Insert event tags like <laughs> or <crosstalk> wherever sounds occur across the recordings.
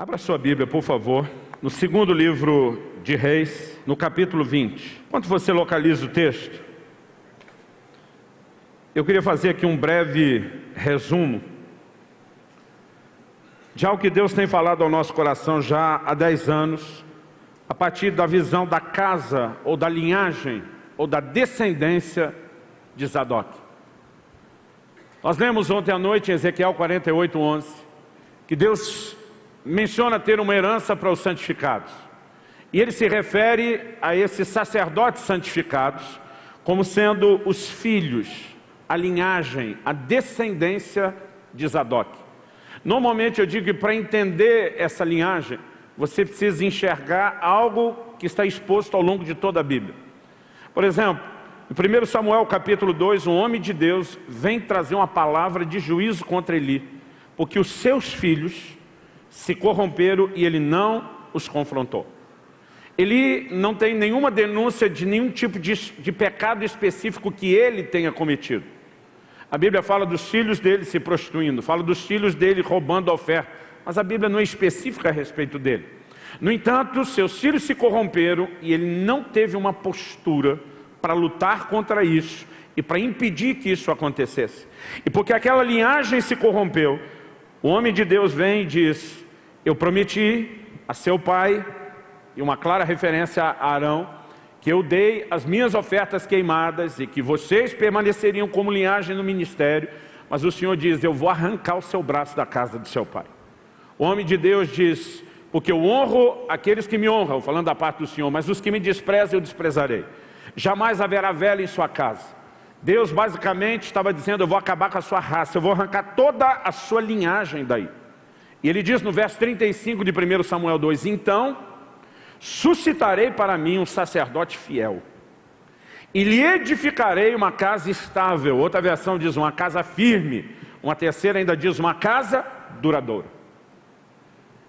Abra sua Bíblia, por favor, no segundo livro de Reis, no capítulo 20. Enquanto você localiza o texto, eu queria fazer aqui um breve resumo de algo que Deus tem falado ao nosso coração já há 10 anos, a partir da visão da casa, ou da linhagem, ou da descendência de Zadok. Nós lemos ontem à noite em Ezequiel 48, 11, que Deus menciona ter uma herança para os santificados. E ele se refere a esses sacerdotes santificados como sendo os filhos, a linhagem, a descendência de Zadok. Normalmente eu digo que para entender essa linhagem, você precisa enxergar algo que está exposto ao longo de toda a Bíblia. Por exemplo, em 1 Samuel capítulo 2, um homem de Deus vem trazer uma palavra de juízo contra Eli, porque os seus filhos se corromperam e ele não os confrontou. Ele não tem nenhuma denúncia de nenhum tipo de, de pecado específico que ele tenha cometido. A Bíblia fala dos filhos dele se prostituindo, fala dos filhos dele roubando a oferta, mas a Bíblia não é específica a respeito dele. No entanto, seus filhos se corromperam e ele não teve uma postura para lutar contra isso e para impedir que isso acontecesse. E porque aquela linhagem se corrompeu, o homem de Deus vem e diz, eu prometi a seu pai, e uma clara referência a Arão, que eu dei as minhas ofertas queimadas e que vocês permaneceriam como linhagem no ministério, mas o Senhor diz, eu vou arrancar o seu braço da casa do seu pai. O homem de Deus diz, porque eu honro aqueles que me honram, falando da parte do Senhor, mas os que me desprezam eu desprezarei. Jamais haverá velha em sua casa. Deus basicamente estava dizendo, eu vou acabar com a sua raça, eu vou arrancar toda a sua linhagem daí. E ele diz no verso 35 de 1 Samuel 2, Então suscitarei para mim um sacerdote fiel, e lhe edificarei uma casa estável, outra versão diz uma casa firme, uma terceira ainda diz uma casa duradoura.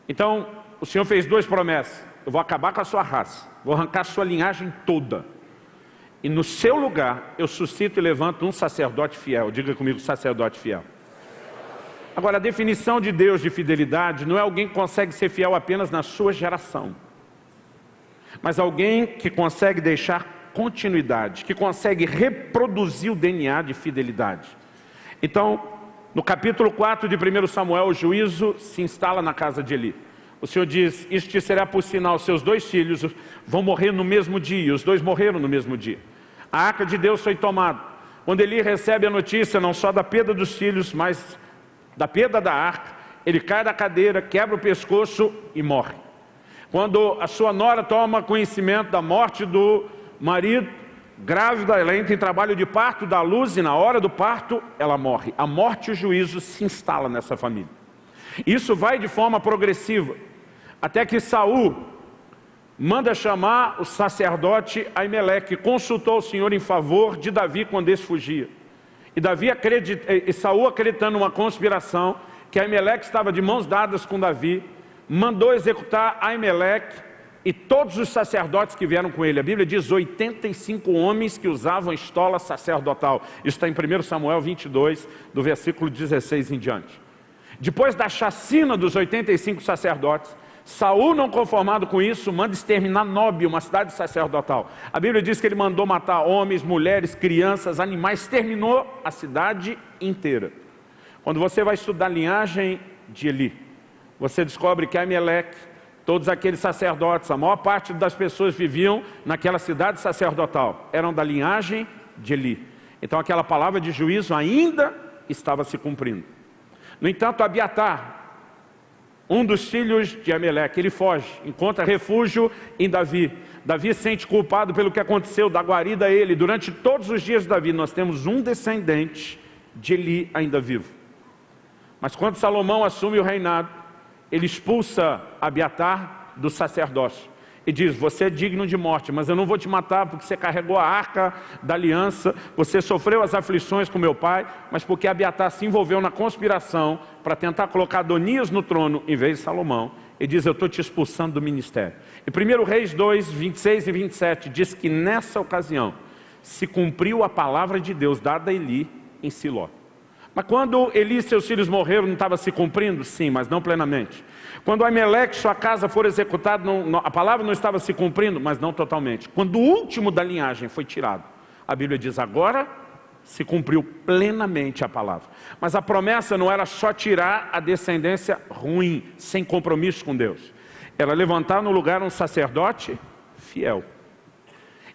Então, o Senhor fez duas promessas, eu vou acabar com a sua raça, vou arrancar a sua linhagem toda, e no seu lugar eu suscito e levanto um sacerdote fiel, diga comigo sacerdote fiel. Agora, a definição de Deus de fidelidade não é alguém que consegue ser fiel apenas na sua geração, mas alguém que consegue deixar continuidade, que consegue reproduzir o DNA de fidelidade. Então, no capítulo 4 de 1 Samuel, o juízo se instala na casa de Eli. O Senhor diz, isto te será por sinal, seus dois filhos vão morrer no mesmo dia, os dois morreram no mesmo dia. A arca de Deus foi tomada. Quando Eli recebe a notícia, não só da perda dos filhos, mas da perda da arca, ele cai da cadeira, quebra o pescoço e morre. Quando a sua nora toma conhecimento da morte do marido, grávida, ela entra em trabalho de parto, dá luz e na hora do parto ela morre. A morte e o juízo se instala nessa família. Isso vai de forma progressiva, até que Saul manda chamar o sacerdote Aimeleque, consultou o Senhor em favor de Davi quando esse fugia. E, Davi e Saul acreditando numa conspiração, que Aimeleque estava de mãos dadas com Davi, mandou executar Aimeleque e todos os sacerdotes que vieram com ele. A Bíblia diz 85 homens que usavam estola sacerdotal. Isso está em 1 Samuel 22, do versículo 16 em diante. Depois da chacina dos 85 sacerdotes, Saul, não conformado com isso, manda exterminar Nob, uma cidade sacerdotal. A Bíblia diz que ele mandou matar homens, mulheres, crianças, animais, terminou a cidade inteira. Quando você vai estudar a linhagem de Eli, você descobre que Aimeleque, todos aqueles sacerdotes, a maior parte das pessoas viviam naquela cidade sacerdotal, eram da linhagem de Eli. Então aquela palavra de juízo ainda estava se cumprindo. No entanto, Abiatar, um dos filhos de Ameleque, ele foge, encontra refúgio em Davi. Davi se sente culpado pelo que aconteceu, da guarida a ele. Durante todos os dias de Davi, nós temos um descendente de Eli ainda vivo. Mas quando Salomão assume o reinado, ele expulsa Abiatar do sacerdócio e diz, você é digno de morte, mas eu não vou te matar porque você carregou a arca da aliança, você sofreu as aflições com meu pai, mas porque Abiatar se envolveu na conspiração para tentar colocar Adonias no trono em vez de Salomão, e diz, eu estou te expulsando do ministério. E 1 Reis 2, 26 e 27 diz que nessa ocasião se cumpriu a palavra de Deus dada a Eli em Siló. Mas quando Eli e seus filhos morreram, não estava se cumprindo? Sim, mas não plenamente. Quando Ameleque, sua casa, for executada, a palavra não estava se cumprindo, mas não totalmente. Quando o último da linhagem foi tirado, a Bíblia diz, agora se cumpriu plenamente a palavra. Mas a promessa não era só tirar a descendência ruim, sem compromisso com Deus. Era levantar no lugar um sacerdote fiel.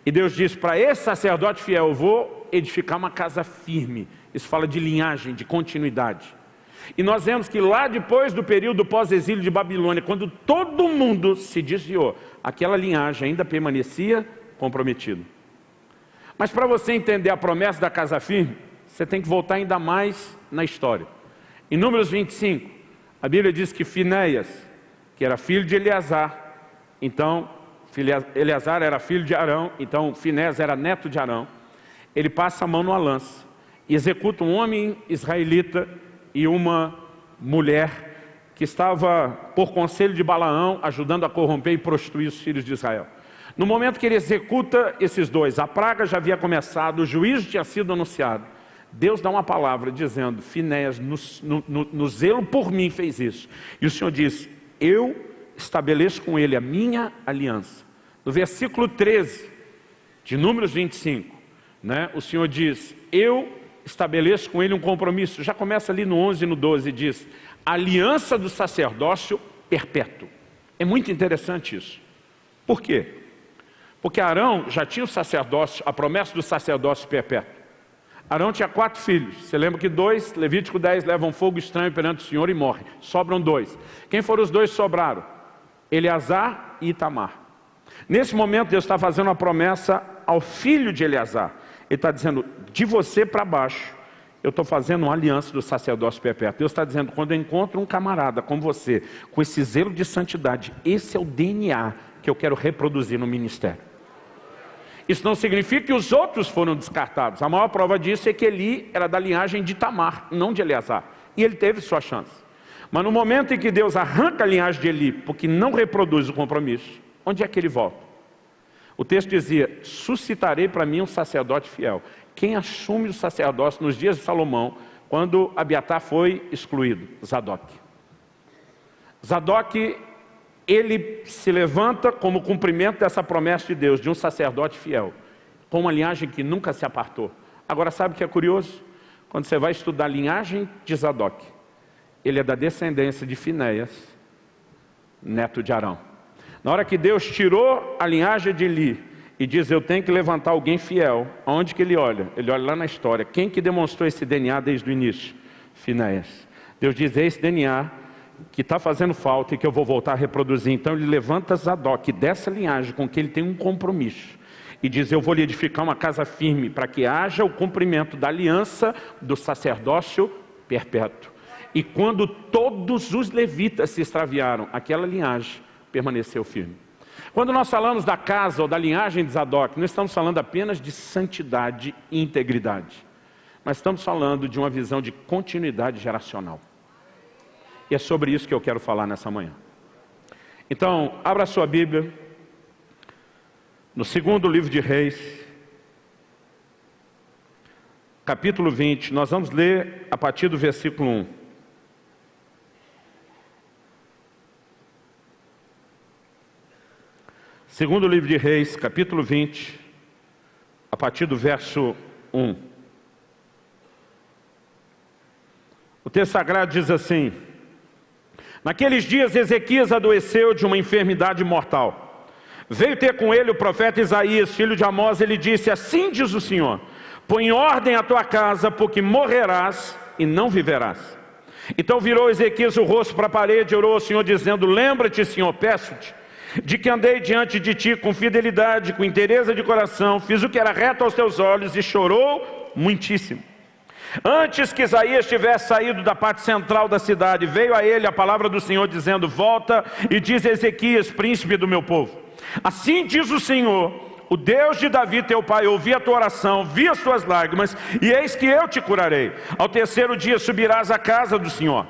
E Deus disse, para esse sacerdote fiel, eu vou edificar uma casa firme. Isso fala de linhagem, de continuidade. E nós vemos que lá depois do período pós-exílio de Babilônia, quando todo mundo se desviou, aquela linhagem ainda permanecia comprometida. Mas para você entender a promessa da casa firme, você tem que voltar ainda mais na história. Em Números 25, a Bíblia diz que Finéias, que era filho de Eleazar, então Eleazar era filho de Arão, então Finés era neto de Arão. Ele passa a mão numa lança executa um homem israelita e uma mulher que estava, por conselho de Balaão, ajudando a corromper e prostituir os filhos de Israel. No momento que ele executa esses dois, a praga já havia começado, o juízo tinha sido anunciado. Deus dá uma palavra dizendo, Finéas, no, no, no zelo por mim fez isso. E o Senhor diz, eu estabeleço com ele a minha aliança. No versículo 13 de Números 25, né, o Senhor diz, eu estabeleço com ele um compromisso. Já começa ali no 11 e no 12, diz, aliança do sacerdócio perpétuo. É muito interessante isso. Por quê? Porque Arão já tinha o sacerdócio, a promessa do sacerdócio perpétuo. Arão tinha quatro filhos. Você lembra que dois, Levítico 10, levam fogo estranho perante o Senhor e morre. Sobram dois. Quem foram os dois sobraram? Eleazar e Itamar. Nesse momento Deus está fazendo uma promessa ao filho de Eleazar. Ele está dizendo, de você para baixo, eu estou fazendo uma aliança do sacerdócio perpétuo. Deus está dizendo, quando eu encontro um camarada como você, com esse zelo de santidade, esse é o DNA que eu quero reproduzir no ministério. Isso não significa que os outros foram descartados. A maior prova disso é que Eli era da linhagem de Tamar, não de Eleazar. E ele teve sua chance. Mas no momento em que Deus arranca a linhagem de Eli, porque não reproduz o compromisso, onde é que ele volta? O texto dizia, suscitarei para mim um sacerdote fiel. Quem assume o sacerdócio nos dias de Salomão, quando Abiatar foi excluído? Zadok. Zadok, ele se levanta como cumprimento dessa promessa de Deus, de um sacerdote fiel, com uma linhagem que nunca se apartou. Agora sabe o que é curioso? Quando você vai estudar a linhagem de Zadok, ele é da descendência de Finéias, neto de Arão. Na hora que Deus tirou a linhagem de Eli e diz, eu tenho que levantar alguém fiel, aonde que ele olha? Ele olha lá na história. Quem que demonstrou esse DNA desde o início? Finéias. Deus diz, é esse DNA que está fazendo falta e que eu vou voltar a reproduzir. Então ele levanta Zadok dessa linhagem com que ele tem um compromisso. E diz, eu vou lhe edificar uma casa firme para que haja o cumprimento da aliança do sacerdócio perpétuo. E quando todos os levitas se extraviaram, aquela linhagem permaneceu firme. Quando nós falamos da casa ou da linhagem de Zadok, não estamos falando apenas de santidade e integridade, mas estamos falando de uma visão de continuidade geracional. E é sobre isso que eu quero falar nessa manhã. Então, abra sua Bíblia, no segundo livro de Reis, capítulo 20, nós vamos ler a partir do versículo 1. Segundo livro de Reis, capítulo 20, a partir do verso 1. O texto sagrado diz assim, Naqueles dias Ezequias adoeceu de uma enfermidade mortal. Veio ter com ele o profeta Isaías, filho de Amós, ele disse, assim diz o Senhor, põe ordem à tua casa, porque morrerás e não viverás. Então virou Ezequias o rosto para a parede e orou ao Senhor, dizendo, lembra-te, Senhor, peço-te, de que andei diante de ti com fidelidade, com interesse de coração, fiz o que era reto aos teus olhos e chorou muitíssimo. Antes que Isaías tivesse saído da parte central da cidade, veio a ele a palavra do Senhor dizendo, volta e diz a Ezequias, príncipe do meu povo. Assim diz o Senhor, o Deus de Davi teu pai, ouvi a tua oração, vi as tuas lágrimas, e eis que eu te curarei. Ao terceiro dia subirás à casa do Senhor.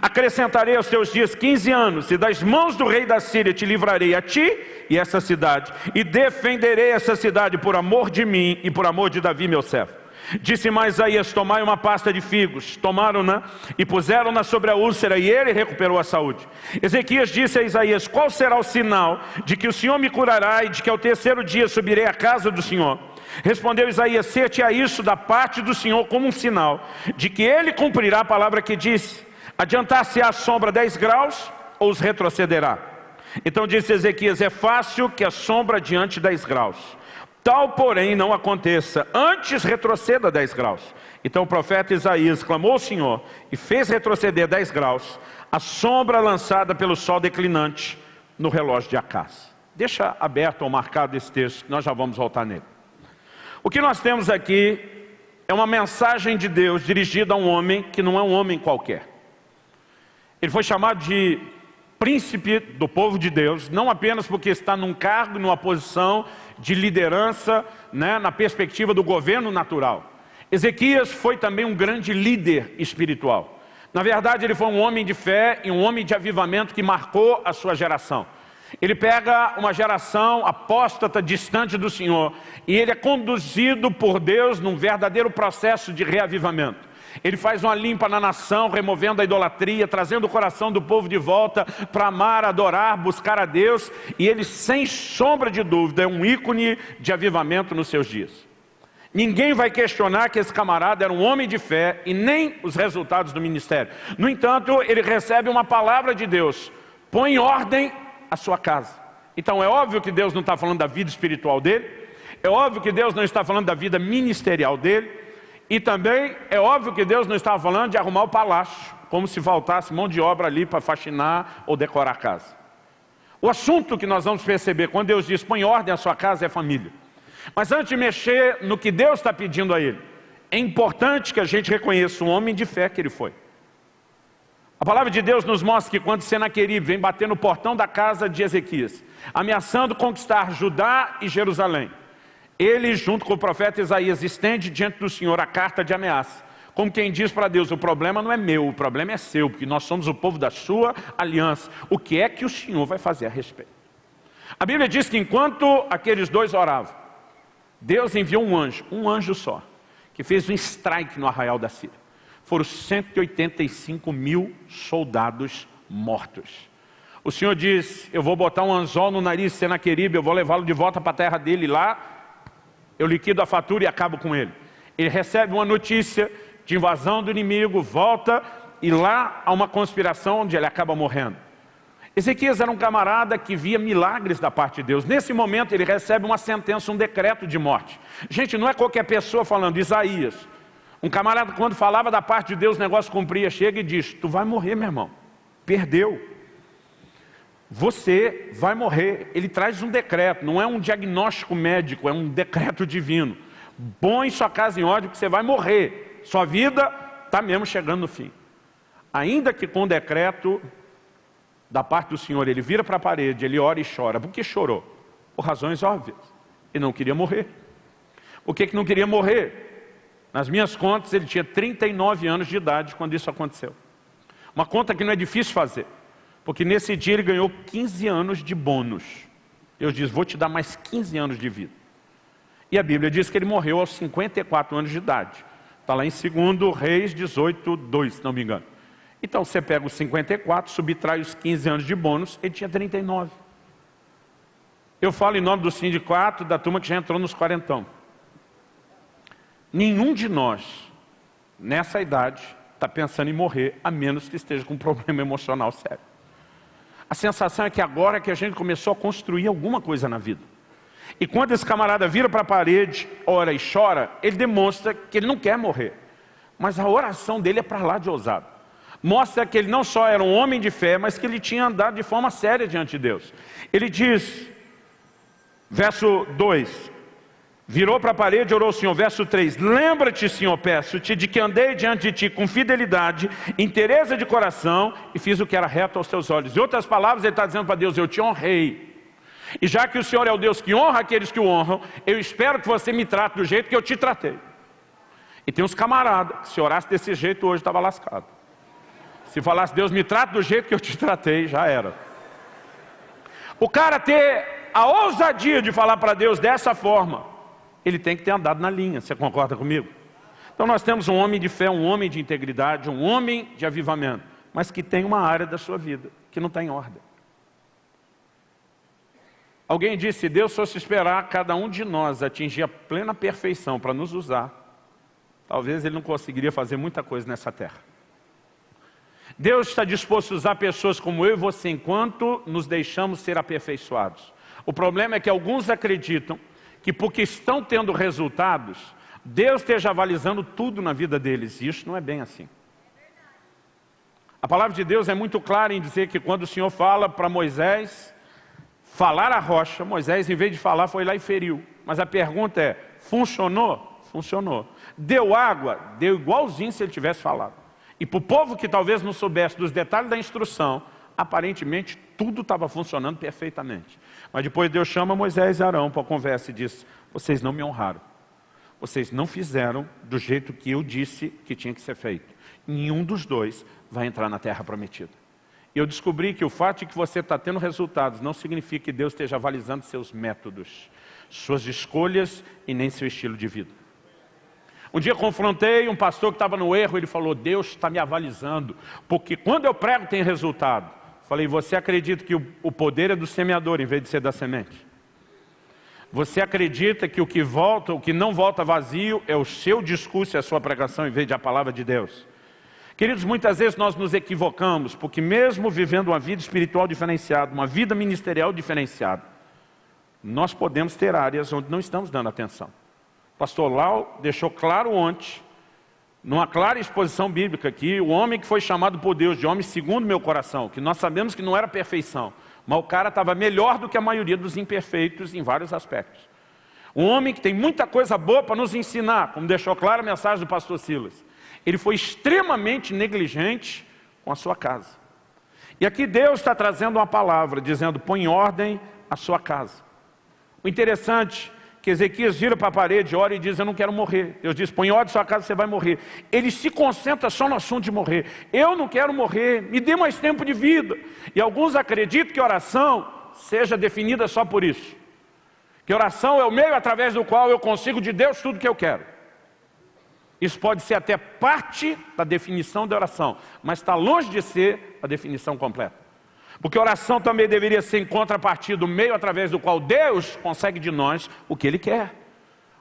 Acrescentarei aos teus dias 15 anos, e das mãos do rei da Síria te livrarei a ti e essa cidade, e defenderei essa cidade por amor de mim e por amor de Davi, meu servo. Disse mais Isaías, tomai uma pasta de figos. Tomaram-na e puseram-na sobre a úlcera e ele recuperou a saúde. Ezequias disse a Isaías, qual será o sinal de que o Senhor me curará e de que ao terceiro dia subirei à casa do Senhor? Respondeu Isaías, ser-te a isso da parte do Senhor como um sinal de que ele cumprirá a palavra que disse. Adiantar-se a sombra 10 graus ou os retrocederá? Então disse Ezequias, é fácil que a sombra adiante 10 graus. Tal, porém, não aconteça, antes retroceda 10 graus. Então o profeta Isaías clamou ao Senhor e fez retroceder 10 graus a sombra lançada pelo sol declinante no relógio de Acás. Deixa aberto ou marcado esse texto, nós já vamos voltar nele. O que nós temos aqui é uma mensagem de Deus dirigida a um homem que não é um homem qualquer. Ele foi chamado de príncipe do povo de Deus, não apenas porque está num cargo, numa posição de liderança, né, na perspectiva do governo natural. Ezequias foi também um grande líder espiritual. Na verdade, ele foi um homem de fé e um homem de avivamento que marcou a sua geração. Ele pega uma geração apóstata, distante do Senhor, e ele é conduzido por Deus num verdadeiro processo de reavivamento. Ele faz uma limpa na nação, removendo a idolatria, trazendo o coração do povo de volta para amar, adorar, buscar a Deus. E ele, sem sombra de dúvida, é um ícone de avivamento nos seus dias. Ninguém vai questionar que esse camarada era um homem de fé e nem os resultados do ministério. No entanto, ele recebe uma palavra de Deus. Põe em ordem a sua casa. Então é óbvio que Deus não está falando da vida espiritual dele. É óbvio que Deus não está falando da vida ministerial dele. E também é óbvio que Deus não estava falando de arrumar o palácio, como se faltasse mão de obra ali para faxinar ou decorar a casa. O assunto que nós vamos perceber quando Deus diz, põe ordem a sua casa, é família. Mas antes de mexer no que Deus está pedindo a ele, é importante que a gente reconheça o homem de fé que ele foi. A palavra de Deus nos mostra que quando Senaqueribe vem bater no portão da casa de Ezequias, ameaçando conquistar Judá e Jerusalém, ele, junto com o profeta Isaías, estende diante do Senhor a carta de ameaça. Como quem diz para Deus, o problema não é meu, o problema é seu, porque nós somos o povo da sua aliança. O que é que o Senhor vai fazer a respeito? A Bíblia diz que enquanto aqueles dois oravam, Deus enviou um anjo, um anjo só, que fez um strike no arraial da Síria. Foram 185 mil soldados mortos. O Senhor diz, eu vou botar um anzol no nariz de Senaqueribe, eu vou levá-lo de volta para a terra dele lá, eu liquido a fatura e acabo com ele. Ele recebe uma notícia de invasão do inimigo, volta e lá há uma conspiração onde ele acaba morrendo. Ezequias era um camarada que via milagres da parte de Deus. Nesse momento ele recebe uma sentença, um decreto de morte. Gente, não é qualquer pessoa falando, Isaías. Um camarada quando falava da parte de Deus, o negócio cumpria, chega e diz, tu vai morrer meu irmão, perdeu você vai morrer. Ele traz um decreto, não é um diagnóstico médico, é um decreto divino. Põe sua casa em ordem que você vai morrer. Sua vida está mesmo chegando no fim. Ainda que com decreto da parte do Senhor, ele vira para a parede, ele ora e chora. Por que chorou? Por razões óbvias. Ele não queria morrer. Por que, que não queria morrer? Nas minhas contas, ele tinha 39 anos de idade quando isso aconteceu. Uma conta que não é difícil fazer. Porque nesse dia ele ganhou 15 anos de bônus. Deus diz, vou te dar mais 15 anos de vida. E a Bíblia diz que ele morreu aos 54 anos de idade. Está lá em 2 Reis 18, 2, se não me engano. Então você pega os 54, subtrai os 15 anos de bônus, ele tinha 39. Eu falo em nome do sindicato, da turma que já entrou nos quarentão. Nenhum de nós, nessa idade, está pensando em morrer, a menos que esteja com um <laughs> problema emocional sério. A sensação é que agora é que a gente começou a construir alguma coisa na vida. E quando esse camarada vira para a parede, ora e chora, ele demonstra que ele não quer morrer. Mas a oração dele é para lá de ousado. Mostra que ele não só era um homem de fé, mas que ele tinha andado de forma séria diante de Deus. Ele diz, verso 2, Virou para a parede e orou ao Senhor. Verso 3. Lembra-te, Senhor, peço-te, de que andei diante de ti com fidelidade, interesse de coração e fiz o que era reto aos teus olhos. Em outras palavras, ele está dizendo para Deus, eu te honrei. E já que o Senhor é o Deus que honra aqueles que o honram, eu espero que você me trate do jeito que eu te tratei. E tem uns camaradas, se orasse desse jeito hoje estava lascado. Se falasse, Deus me trata do jeito que eu te tratei, já era. O cara ter a ousadia de falar para Deus dessa forma, ele tem que ter andado na linha, você concorda comigo? Então nós temos um homem de fé, um homem de integridade, um homem de avivamento, mas que tem uma área da sua vida que não está em ordem. Alguém disse, se Deus fosse esperar cada um de nós atingir a plena perfeição para nos usar, talvez Ele não conseguiria fazer muita coisa nessa terra. Deus está disposto a usar pessoas como eu e você enquanto nos deixamos ser aperfeiçoados. O problema é que alguns acreditam que porque estão tendo resultados, Deus esteja avalizando tudo na vida deles. E isso não é bem assim. A palavra de Deus é muito clara em dizer que quando o Senhor fala para Moisés falar a rocha, Moisés, em vez de falar, foi lá e feriu. Mas a pergunta é, funcionou? Funcionou. Deu água? Deu igualzinho se ele tivesse falado. E para o povo que talvez não soubesse dos detalhes da instrução, aparentemente tudo estava funcionando perfeitamente. Mas depois Deus chama Moisés e Arão para a conversa e diz, vocês não me honraram. Vocês não fizeram do jeito que eu disse que tinha que ser feito. Nenhum dos dois vai entrar na terra prometida. E eu descobri que o fato de que você está tendo resultados não significa que Deus esteja avalizando seus métodos, suas escolhas e nem seu estilo de vida. Um dia confrontei um pastor que estava no erro, ele falou, Deus está me avalizando, porque quando eu prego tem resultado. Falei, você acredita que o poder é do semeador em vez de ser da semente? Você acredita que o que volta, o que não volta vazio é o seu discurso e a sua pregação em vez de a palavra de Deus? Queridos, muitas vezes nós nos equivocamos, porque mesmo vivendo uma vida espiritual diferenciada, uma vida ministerial diferenciada, nós podemos ter áreas onde não estamos dando atenção. Pastor Lau deixou claro ontem, numa clara exposição bíblica aqui, o homem que foi chamado por Deus de homem segundo meu coração, que nós sabemos que não era perfeição, mas o cara estava melhor do que a maioria dos imperfeitos em vários aspectos. Um homem que tem muita coisa boa para nos ensinar, como deixou claro a mensagem do pastor Silas. Ele foi extremamente negligente com a sua casa. E aqui Deus está trazendo uma palavra, dizendo, põe em ordem a sua casa. O interessante que Ezequias vira para a parede, ora e diz, eu não quero morrer. Deus diz, põe ordem sua casa, você vai morrer. Ele se concentra só no assunto de morrer. Eu não quero morrer, me dê mais tempo de vida. E alguns acreditam que oração seja definida só por isso. Que oração é o meio através do qual eu consigo de Deus tudo que eu quero. Isso pode ser até parte da definição da oração, mas está longe de ser a definição completa. Porque oração também deveria ser em contrapartida, do meio através do qual Deus consegue de nós o que Ele quer.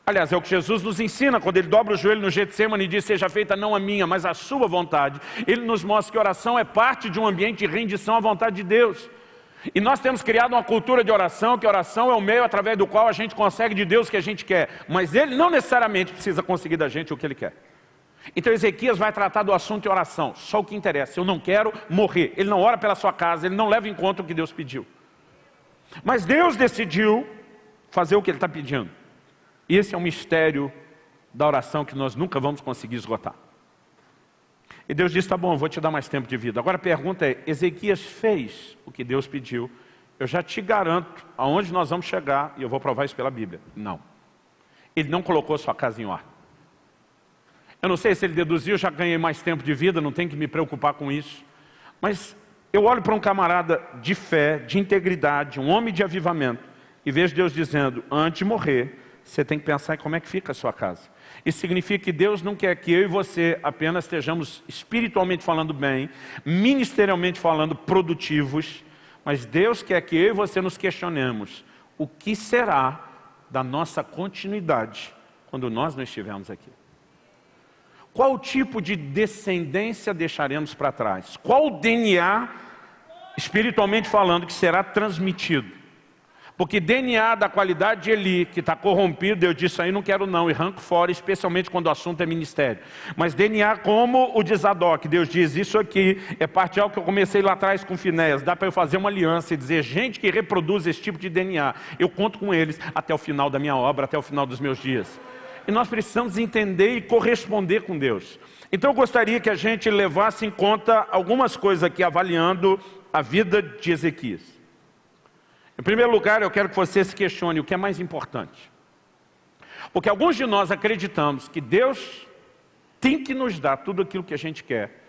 Aliás, é o que Jesus nos ensina, quando Ele dobra o joelho no Getsemane e diz, seja feita não a minha, mas a sua vontade. Ele nos mostra que oração é parte de um ambiente de rendição à vontade de Deus. E nós temos criado uma cultura de oração, que oração é o meio através do qual a gente consegue de Deus o que a gente quer. Mas Ele não necessariamente precisa conseguir da gente o que Ele quer. Então Ezequias vai tratar do assunto de oração, só o que interessa. Eu não quero morrer. Ele não ora pela sua casa, ele não leva em conta o que Deus pediu. Mas Deus decidiu fazer o que ele está pedindo. E esse é um mistério da oração que nós nunca vamos conseguir esgotar. E Deus disse, tá bom, vou te dar mais tempo de vida. Agora a pergunta é, Ezequias fez o que Deus pediu? Eu já te garanto aonde nós vamos chegar, e eu vou provar isso pela Bíblia. Não. Ele não colocou sua casa em ordem. Eu não sei se ele deduziu, já ganhei mais tempo de vida, não tenho que me preocupar com isso. Mas eu olho para um camarada de fé, de integridade, um homem de avivamento, e vejo Deus dizendo, antes de morrer, você tem que pensar em como é que fica a sua casa. Isso significa que Deus não quer que eu e você apenas estejamos espiritualmente falando bem, ministerialmente falando produtivos, mas Deus quer que eu e você nos questionemos o que será da nossa continuidade quando nós não estivermos aqui. Qual tipo de descendência deixaremos para trás? Qual DNA, espiritualmente falando, que será transmitido? Porque DNA da qualidade de Eli, que está corrompido, eu disse aí não quero não, e arranco fora, especialmente quando o assunto é ministério. Mas DNA como o de Zadok, Deus diz, isso aqui é parte de algo que eu comecei lá atrás com Finéas, dá para eu fazer uma aliança e dizer, gente que reproduz esse tipo de DNA, eu conto com eles até o final da minha obra, até o final dos meus dias e nós precisamos entender e corresponder com Deus. Então eu gostaria que a gente levasse em conta algumas coisas aqui, avaliando a vida de Ezequias. Em primeiro lugar, eu quero que você se questione o que é mais importante. Porque alguns de nós acreditamos que Deus tem que nos dar tudo aquilo que a gente quer.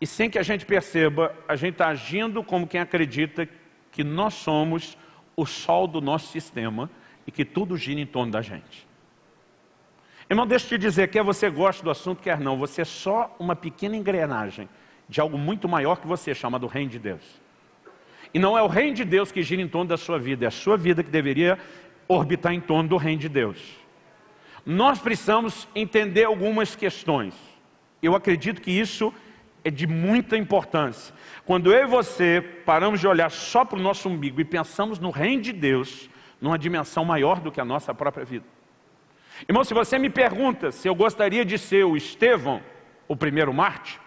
E sem que a gente perceba, a gente está agindo como quem acredita que nós somos o sol do nosso sistema e que tudo gira em torno da gente. Irmão, deixa eu te dizer, quer você goste do assunto, quer não, você é só uma pequena engrenagem de algo muito maior que você, chamado Reino de Deus. E não é o Reino de Deus que gira em torno da sua vida, é a sua vida que deveria orbitar em torno do Reino de Deus. Nós precisamos entender algumas questões. Eu acredito que isso é de muita importância. Quando eu e você paramos de olhar só para o nosso umbigo e pensamos no Reino de Deus, numa dimensão maior do que a nossa própria vida. Irmão, se você me pergunta se eu gostaria de ser o Estevão, o primeiro Marte,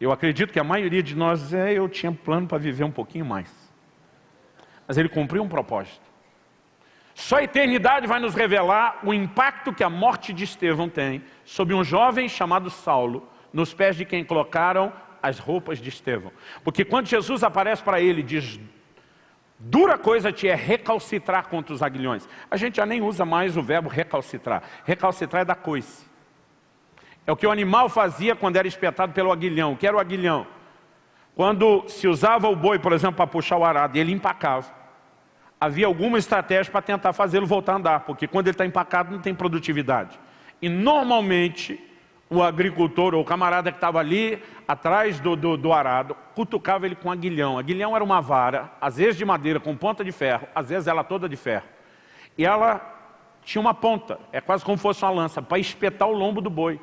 eu acredito que a maioria de nós, é, eu tinha plano para viver um pouquinho mais. Mas ele cumpriu um propósito. Só a eternidade vai nos revelar o impacto que a morte de Estevão tem sobre um jovem chamado Saulo, nos pés de quem colocaram as roupas de Estevão. Porque quando Jesus aparece para ele e diz, Dura coisa te é recalcitrar contra os aguilhões. A gente já nem usa mais o verbo recalcitrar. Recalcitrar é da coice. É o que o animal fazia quando era espetado pelo aguilhão. O que era o aguilhão? Quando se usava o boi, por exemplo, para puxar o arado, e ele empacava. Havia alguma estratégia para tentar fazê-lo voltar a andar, porque quando ele está empacado não tem produtividade. E normalmente o agricultor ou o camarada que estava ali atrás do, do, do, arado, cutucava ele com aguilhão. Aguilhão era uma vara, às vezes de madeira com ponta de ferro, às vezes ela toda de ferro. E ela tinha uma ponta, é quase como se fosse uma lança, para espetar o lombo do boi.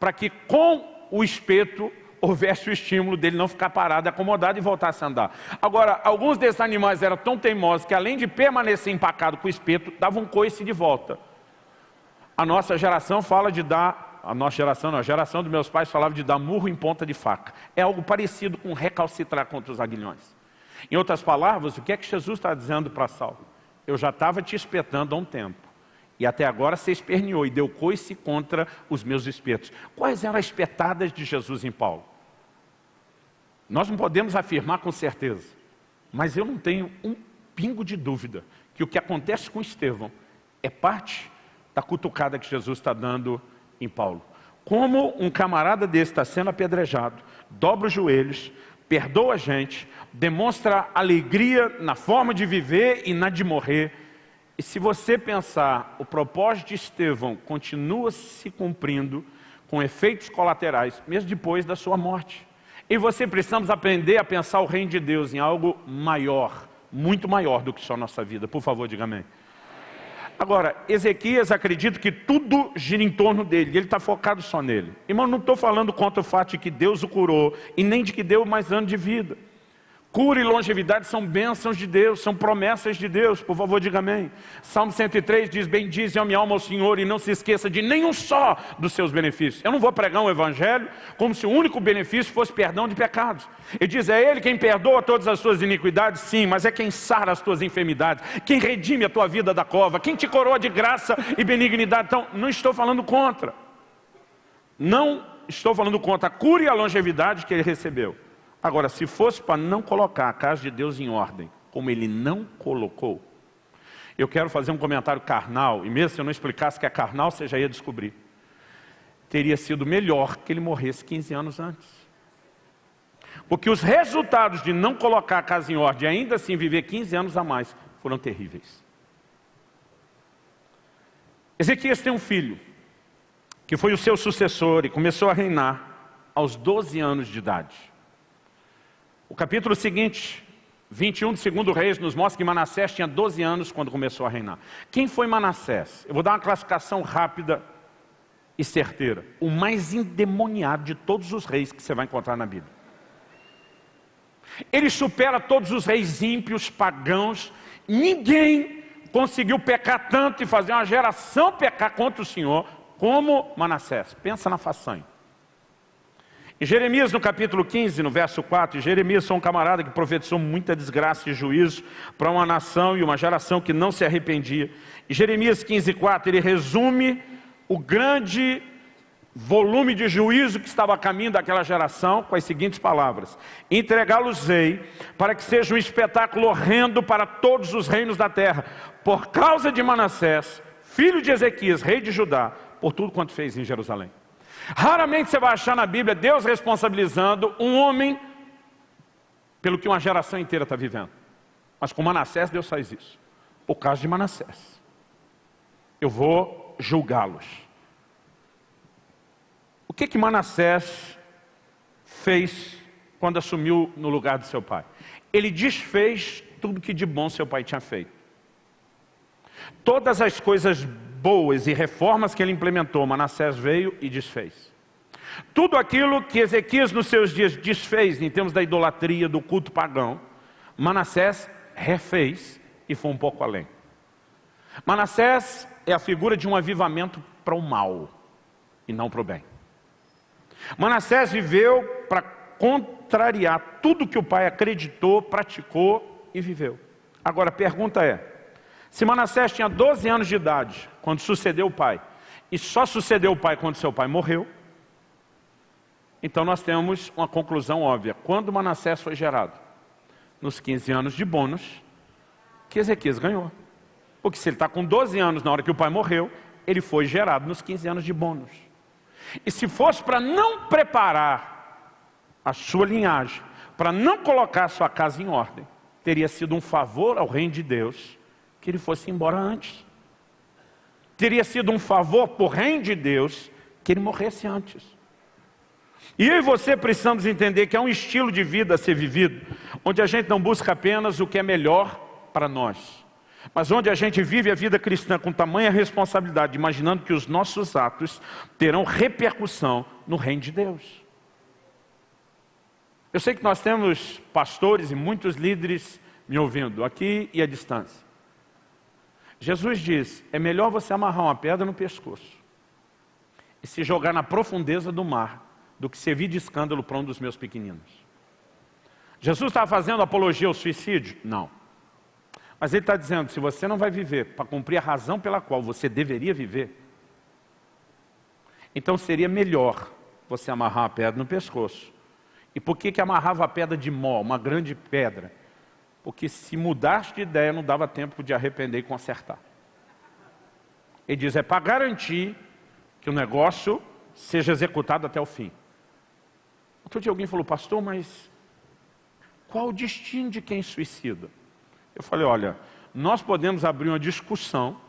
Para que com o espeto houvesse o estímulo dele não ficar parado, acomodado e voltasse a andar. Agora, alguns desses animais eram tão teimosos que além de permanecer empacado com o espeto, davam um coice de volta. A nossa geração fala de dar a nossa geração, não, a geração dos meus pais falava de dar murro em ponta de faca. É algo parecido com recalcitrar contra os aguilhões. Em outras palavras, o que é que Jesus está dizendo para Saulo? Eu já estava te espetando há um tempo. E até agora você esperneou e deu coice contra os meus espetos. Quais eram as espetadas de Jesus em Paulo? Nós não podemos afirmar com certeza. Mas eu não tenho um pingo de dúvida que o que acontece com Estevão é parte da cutucada que Jesus está dando em Paulo. Como um camarada desse está sendo apedrejado, dobra os joelhos, perdoa a gente, demonstra alegria na forma de viver e na de morrer. E se você pensar, o propósito de Estevão continua se cumprindo com efeitos colaterais, mesmo depois da sua morte. E você precisamos aprender a pensar o reino de Deus em algo maior, muito maior do que só nossa vida. Por favor, diga amém. Agora, Ezequias acredita que tudo gira em torno dele, ele está focado só nele. Irmão, não estou falando contra o fato de que Deus o curou, e nem de que deu mais anos de vida. Cura e longevidade são bênçãos de Deus, são promessas de Deus. Por favor, diga amém. Salmo 103 diz, bendize a minha alma ao Senhor e não se esqueça de nenhum só dos seus benefícios. Eu não vou pregar um evangelho como se o único benefício fosse perdão de pecados. Ele diz, é Ele quem perdoa todas as suas iniquidades? Sim, mas é quem sara as tuas enfermidades, quem redime a tua vida da cova, quem te coroa de graça e benignidade. Então, não estou falando contra. Não estou falando contra a cura e a longevidade que Ele recebeu. Agora, se fosse para não colocar a casa de Deus em ordem, como ele não colocou, eu quero fazer um comentário carnal, e mesmo se eu não explicasse que é carnal, você já ia descobrir. Teria sido melhor que ele morresse 15 anos antes. Porque os resultados de não colocar a casa em ordem ainda assim viver 15 anos a mais foram terríveis. Ezequias tem um filho, que foi o seu sucessor e começou a reinar aos 12 anos de idade. O capítulo seguinte, 21 do segundo Reis, nos mostra que Manassés tinha 12 anos quando começou a reinar. Quem foi Manassés? Eu vou dar uma classificação rápida e certeira. O mais endemoniado de todos os reis que você vai encontrar na Bíblia. Ele supera todos os reis ímpios, pagãos. Ninguém conseguiu pecar tanto e fazer uma geração pecar contra o Senhor como Manassés. Pensa na façanha. Em Jeremias, no capítulo 15, no verso 4, Jeremias foi um camarada que profetizou muita desgraça e juízo para uma nação e uma geração que não se arrependia. Em Jeremias 15, 4, ele resume o grande volume de juízo que estava a caminho daquela geração com as seguintes palavras. Entregá-los-ei para que seja um espetáculo horrendo para todos os reinos da terra, por causa de Manassés, filho de Ezequias, rei de Judá, por tudo quanto fez em Jerusalém. Raramente você vai achar na Bíblia Deus responsabilizando um homem pelo que uma geração inteira está vivendo. Mas com Manassés Deus faz isso. O caso de Manassés. eu vou julgá-los. O que que Manassés fez quando assumiu no lugar de seu pai? Ele desfez tudo que de bom seu pai tinha feito. Todas as coisas boas e reformas que ele implementou, Manassés veio e desfez. Tudo aquilo que Ezequias nos seus dias desfez em termos da idolatria, do culto pagão, Manassés refez e foi um pouco além. Manassés é a figura de um avivamento para o mal e não para o bem. Manassés viveu para contrariar tudo que o pai acreditou, praticou e viveu. Agora a pergunta é, se Manassés tinha 12 anos de idade, quando sucedeu o pai, e só sucedeu o pai quando seu pai morreu, então nós temos uma conclusão óbvia. Quando Manassés foi gerado? Nos 15 anos de bônus que Ezequias ganhou. Porque se ele está com 12 anos na hora que o pai morreu, ele foi gerado nos 15 anos de bônus. E se fosse para não preparar a sua linhagem, para não colocar a sua casa em ordem, teria sido um favor ao reino de Deus que ele fosse embora antes. Teria sido um favor por reino de Deus que ele morresse antes. E eu e você precisamos entender que é um estilo de vida a ser vivido, onde a gente não busca apenas o que é melhor para nós, mas onde a gente vive a vida cristã com tamanha responsabilidade, imaginando que os nossos atos terão repercussão no reino de Deus. Eu sei que nós temos pastores e muitos líderes me ouvindo, aqui e à distância. Jesus diz, é melhor você amarrar uma pedra no pescoço e se jogar na profundeza do mar do que servir de escândalo para um dos meus pequeninos. Jesus estava fazendo apologia ao suicídio? Não. Mas ele está dizendo, se você não vai viver para cumprir a razão pela qual você deveria viver, então seria melhor você amarrar a pedra no pescoço. E por que, que amarrava a pedra de mó, uma grande pedra? Porque se mudasse de ideia, não dava tempo de arrepender e consertar. Ele diz, é para garantir que o negócio seja executado até o fim. Outro dia alguém falou, pastor, mas qual o destino de quem suicida? Eu falei, olha, nós podemos abrir uma discussão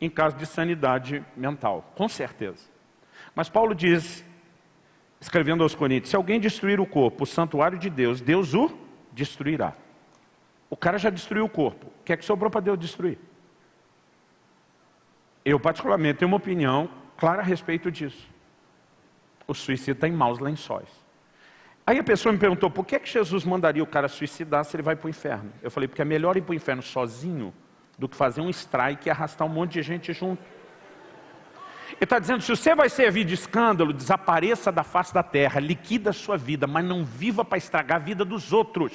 em caso de sanidade mental, com certeza. Mas Paulo diz, escrevendo aos Coríntios, se alguém destruir o corpo, o santuário de Deus, Deus o destruirá. O cara já destruiu o corpo. O que é que sobrou para Deus destruir? Eu, particularmente, tenho uma opinião clara a respeito disso. O suicídio está em maus lençóis. Aí a pessoa me perguntou, por que, é que Jesus mandaria o cara suicidar se ele vai para o inferno? Eu falei, porque é melhor ir para o inferno sozinho do que fazer um strike e arrastar um monte de gente junto. Ele está dizendo, se você vai servir de escândalo, desapareça da face da terra, liquida a sua vida, mas não viva para estragar a vida dos outros.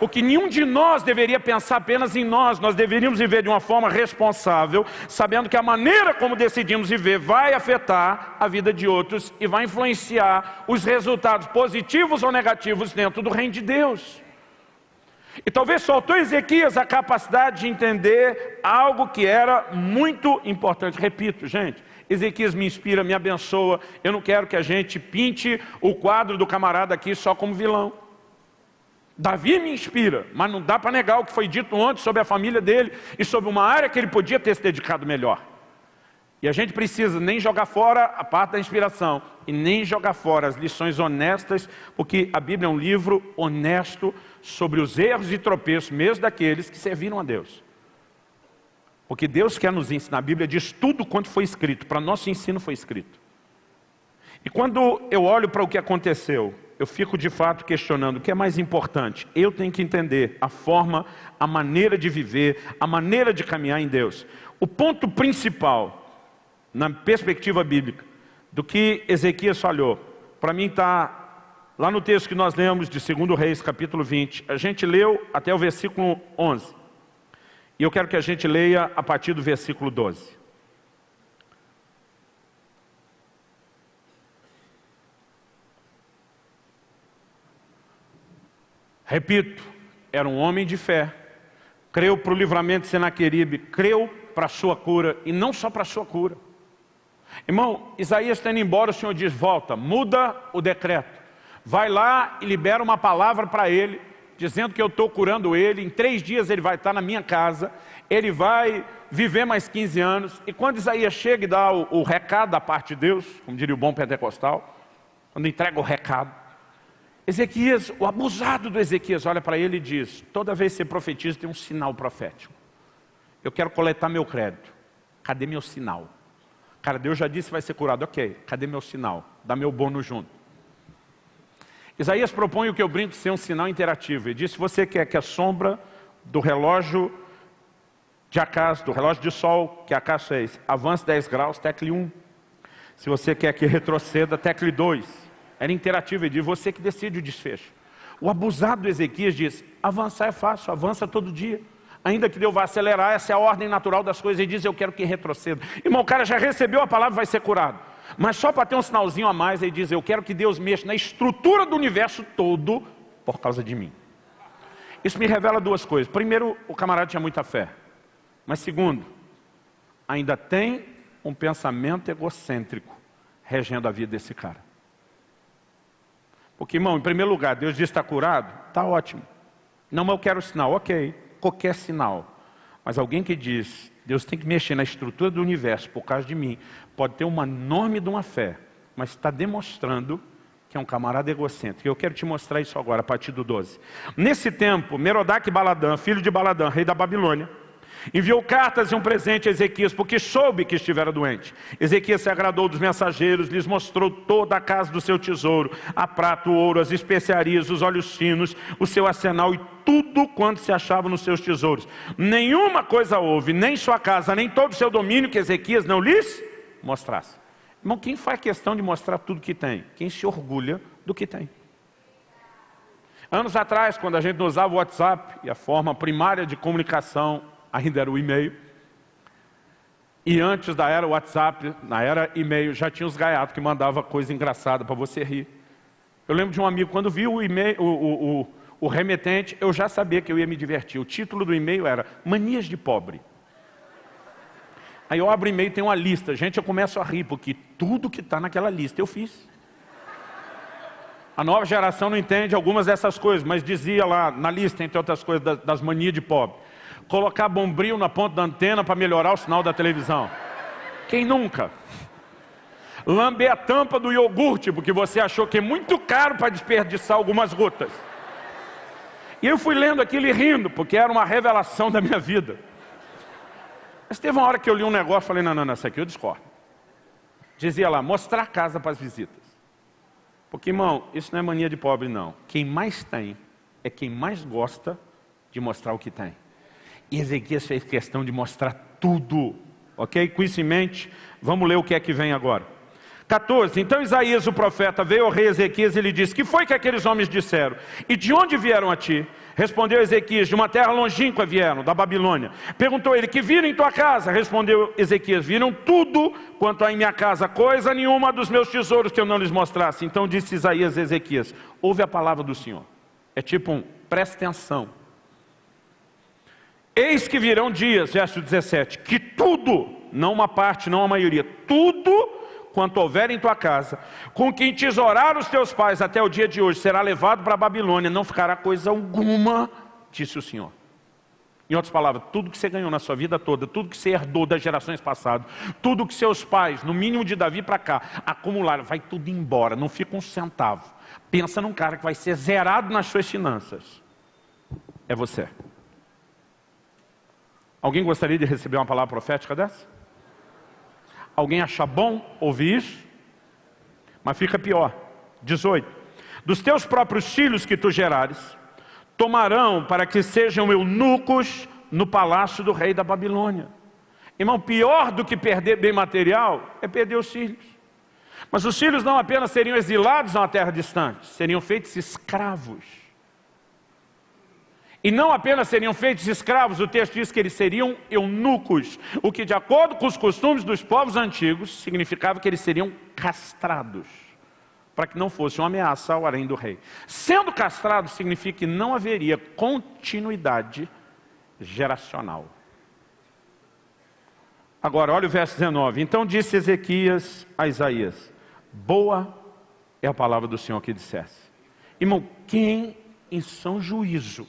Porque nenhum de nós deveria pensar apenas em nós, nós deveríamos viver de uma forma responsável, sabendo que a maneira como decidimos viver vai afetar a vida de outros e vai influenciar os resultados positivos ou negativos dentro do reino de Deus. E talvez faltou Ezequias a capacidade de entender algo que era muito importante. Repito, gente, Ezequias me inspira, me abençoa. Eu não quero que a gente pinte o quadro do camarada aqui só como vilão. Davi me inspira, mas não dá para negar o que foi dito ontem sobre a família dele e sobre uma área que ele podia ter se dedicado melhor. E a gente precisa nem jogar fora a parte da inspiração e nem jogar fora as lições honestas, porque a Bíblia é um livro honesto sobre os erros e tropeços, mesmo daqueles que serviram a Deus. Porque Deus quer nos ensinar, a Bíblia diz tudo quanto foi escrito, para nosso ensino foi escrito. E quando eu olho para o que aconteceu, eu fico de fato questionando o que é mais importante. Eu tenho que entender a forma, a maneira de viver, a maneira de caminhar em Deus. O ponto principal, na perspectiva bíblica, do que Ezequias falhou, para mim está lá no texto que nós lemos de 2 Reis, capítulo 20. A gente leu até o versículo 11. E eu quero que a gente leia a partir do versículo 12. Repito, era um homem de fé, creu para o livramento de Senaqueribe, creu para a sua cura, e não só para a sua cura. Irmão, Isaías está indo embora, o Senhor diz, volta, muda o decreto. Vai lá e libera uma palavra para ele, dizendo que eu estou curando ele, em três dias ele vai estar na minha casa, ele vai viver mais 15 anos. E quando Isaías chega e dá o, o recado da parte de Deus, como diria o bom pentecostal, quando entrega o recado, Ezequias, o abusado do Ezequias, olha para ele e diz, toda vez que você profetiza tem um sinal profético. Eu quero coletar meu crédito. Cadê meu sinal? Cara, Deus já disse que vai ser curado. Ok, cadê meu sinal? Dá meu bônus junto. Isaías propõe o que eu brinco ser um sinal interativo. Ele diz, se você quer que a sombra do relógio de acaso, do relógio de sol, que acaso fez, avance 10 graus, tecle 1. Se você quer que retroceda, tecle 2. Era interativo, ele diz, você que decide o desfecho. O abusado do Ezequias diz, avançar é fácil, avança todo dia. Ainda que Deus vá acelerar, essa é a ordem natural das coisas. Ele diz, eu quero que retroceda. Irmão, o cara já recebeu a palavra, vai ser curado. Mas só para ter um sinalzinho a mais, ele diz, eu quero que Deus mexa na estrutura do universo todo por causa de mim. Isso me revela duas coisas. Primeiro, o camarada tinha muita fé. Mas segundo, ainda tem um pensamento egocêntrico regendo a vida desse cara. Porque, irmão, em primeiro lugar, Deus diz está curado, está ótimo. Não, mas eu quero sinal, ok, qualquer sinal. Mas alguém que diz, Deus tem que mexer na estrutura do universo por causa de mim, pode ter uma enorme de uma fé, mas está demonstrando que é um camarada egocêntrico. Eu quero te mostrar isso agora, a partir do 12. Nesse tempo, Merodach Baladã, filho de Baladã, rei da Babilônia, enviou cartas e um presente a Ezequias, porque soube que estivera doente. Ezequias se agradou dos mensageiros, lhes mostrou toda a casa do seu tesouro, a prata, o ouro, as especiarias, os olhos finos, o seu arsenal e tudo quanto se achava nos seus tesouros. Nenhuma coisa houve, nem sua casa, nem todo o seu domínio que Ezequias não lhes mostrasse. Irmão, quem faz questão de mostrar tudo que tem? Quem se orgulha do que tem. Anos atrás, quando a gente usava o WhatsApp, e a forma primária de comunicação ainda era o e-mail, e antes da era WhatsApp, na era e-mail, já tinha os gaiatos que mandava coisa engraçada para você rir. Eu lembro de um amigo, quando viu o, e-mail, o, o, o, o remetente, eu já sabia que eu ia me divertir. O título do e-mail era Manias de Pobre. Aí eu abro e-mail e tem uma lista. Gente, eu começo a rir, porque tudo que está naquela lista eu fiz. A nova geração não entende algumas dessas coisas, mas dizia lá na lista, entre outras coisas, das manias de pobre. Colocar bombril na ponta da antena para melhorar o sinal da televisão. Quem nunca? Lamber a tampa do iogurte, porque você achou que é muito caro para desperdiçar algumas gotas. E eu fui lendo aquilo e rindo, porque era uma revelação da minha vida. Mas teve uma hora que eu li um negócio e falei, não, não, não, isso aqui eu discordo. Dizia lá, mostrar casa para as visitas. Porque, irmão, isso não é mania de pobre, não. Quem mais tem é quem mais gosta de mostrar o que tem. E Ezequias fez questão de mostrar tudo. Ok? Com isso em mente, vamos ler o que é que vem agora. 14. Então Isaías, o profeta, veio ao rei Ezequias e lhe disse, que foi que aqueles homens disseram? E de onde vieram a ti? Respondeu Ezequias, de uma terra longínqua vieram, da Babilônia. Perguntou ele, que viram em tua casa? Respondeu Ezequias, viram tudo quanto há em minha casa, coisa nenhuma dos meus tesouros que eu não lhes mostrasse. Então disse Isaías a Ezequias, ouve a palavra do Senhor. É tipo um, presta atenção. Eis que virão dias, verso 17, que tudo, não uma parte, não a maioria, tudo quanto houver em tua casa, com quem tesourar os teus pais até o dia de hoje, será levado para a Babilônia, não ficará coisa alguma, disse o Senhor. Em outras palavras, tudo que você ganhou na sua vida toda, tudo que você herdou das gerações passadas, tudo que seus pais, no mínimo de Davi para cá, acumularam, vai tudo embora, não fica um centavo. Pensa num cara que vai ser zerado nas suas finanças. É você. Alguém gostaria de receber uma palavra profética dessa? Alguém acha bom ouvir isso? Mas fica pior. 18. Dos teus próprios filhos que tu gerares, tomarão para que sejam eunucos no palácio do rei da Babilônia. Irmão, pior do que perder bem material é perder os filhos. Mas os filhos não apenas seriam exilados a uma terra distante, seriam feitos escravos. E não apenas seriam feitos escravos, o texto diz que eles seriam eunucos, o que de acordo com os costumes dos povos antigos, significava que eles seriam castrados, para que não fosse uma ameaça ao harém do rei. Sendo castrados significa que não haveria continuidade geracional. Agora, olha o verso 19. Então disse Ezequias a Isaías, boa é a palavra do Senhor que dissesse. Irmão, quem em São Juízo.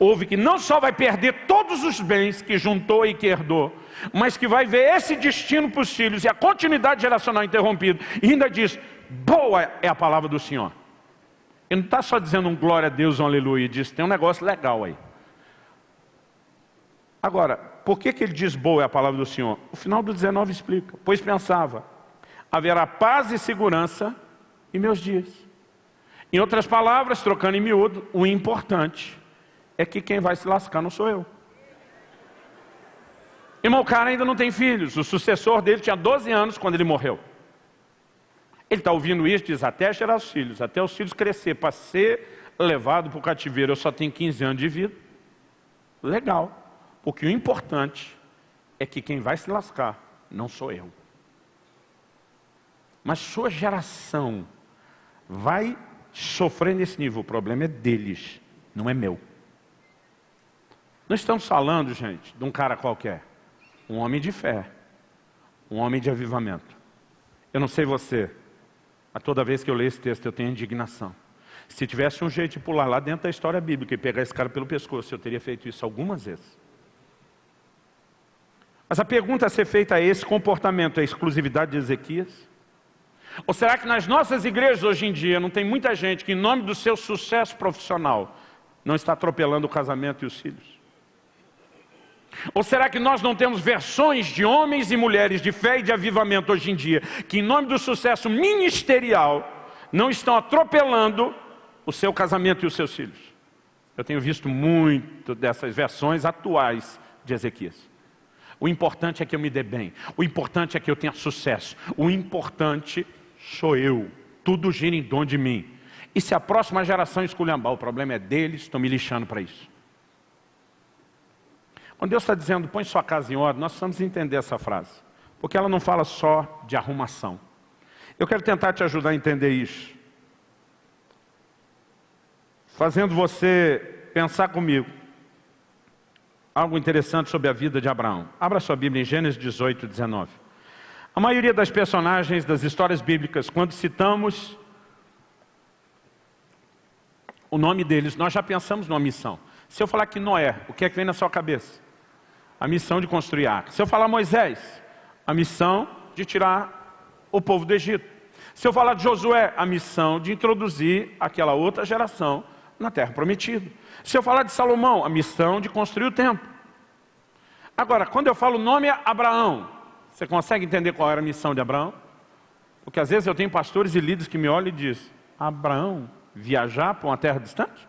Houve que não só vai perder todos os bens que juntou e que herdou, mas que vai ver esse destino para os filhos e a continuidade geracional interrompida. E ainda diz, boa é a palavra do Senhor. Ele não está só dizendo um glória a Deus, um aleluia, diz, tem um negócio legal aí. Agora, por que, que ele diz boa é a palavra do Senhor? O final do 19 explica. Pois pensava, haverá paz e segurança em meus dias. Em outras palavras, trocando em miúdo, o importante é que quem vai se lascar não sou eu. Irmão, o cara ainda não tem filhos. O sucessor dele tinha 12 anos quando ele morreu. Ele está ouvindo isso, diz, até gerar os filhos, até os filhos crescer, para ser levado para o cativeiro, eu só tenho 15 anos de vida. Legal. Porque o importante é que quem vai se lascar não sou eu. Mas sua geração vai sofrer nesse nível. O problema é deles, não é meu. Não estamos falando, gente, de um cara qualquer. Um homem de fé. Um homem de avivamento. Eu não sei você, mas toda vez que eu leio esse texto eu tenho indignação. Se tivesse um jeito de pular lá dentro da história bíblica e pegar esse cara pelo pescoço, eu teria feito isso algumas vezes. Mas a pergunta a ser feita é, esse comportamento é exclusividade de Ezequias? Ou será que nas nossas igrejas hoje em dia não tem muita gente que em nome do seu sucesso profissional não está atropelando o casamento e os filhos? Ou será que nós não temos versões de homens e mulheres de fé e de avivamento hoje em dia, que em nome do sucesso ministerial não estão atropelando o seu casamento e os seus filhos? Eu tenho visto muito dessas versões atuais de Ezequias. O importante é que eu me dê bem. O importante é que eu tenha sucesso. O importante sou eu. Tudo gira em dom de mim. E se a próxima geração esculhambar, o problema é deles, estão me lixando para isso. Quando Deus está dizendo, põe sua casa em ordem, nós precisamos entender essa frase. Porque ela não fala só de arrumação. Eu quero tentar te ajudar a entender isso. Fazendo você pensar comigo algo interessante sobre a vida de Abraão. Abra sua Bíblia em Gênesis 18, 19. A maioria das personagens das histórias bíblicas, quando citamos o nome deles, nós já pensamos numa missão. Se eu falar que Noé, o que é que vem na sua cabeça? A missão de construir arca. Se eu falar Moisés, a missão de tirar o povo do Egito. Se eu falar de Josué, a missão de introduzir aquela outra geração na terra prometida. Se eu falar de Salomão, a missão de construir o templo. Agora, quando eu falo o nome é Abraão, você consegue entender qual era a missão de Abraão? Porque às vezes eu tenho pastores e líderes que me olham e dizem, Abraão, viajar para uma terra distante?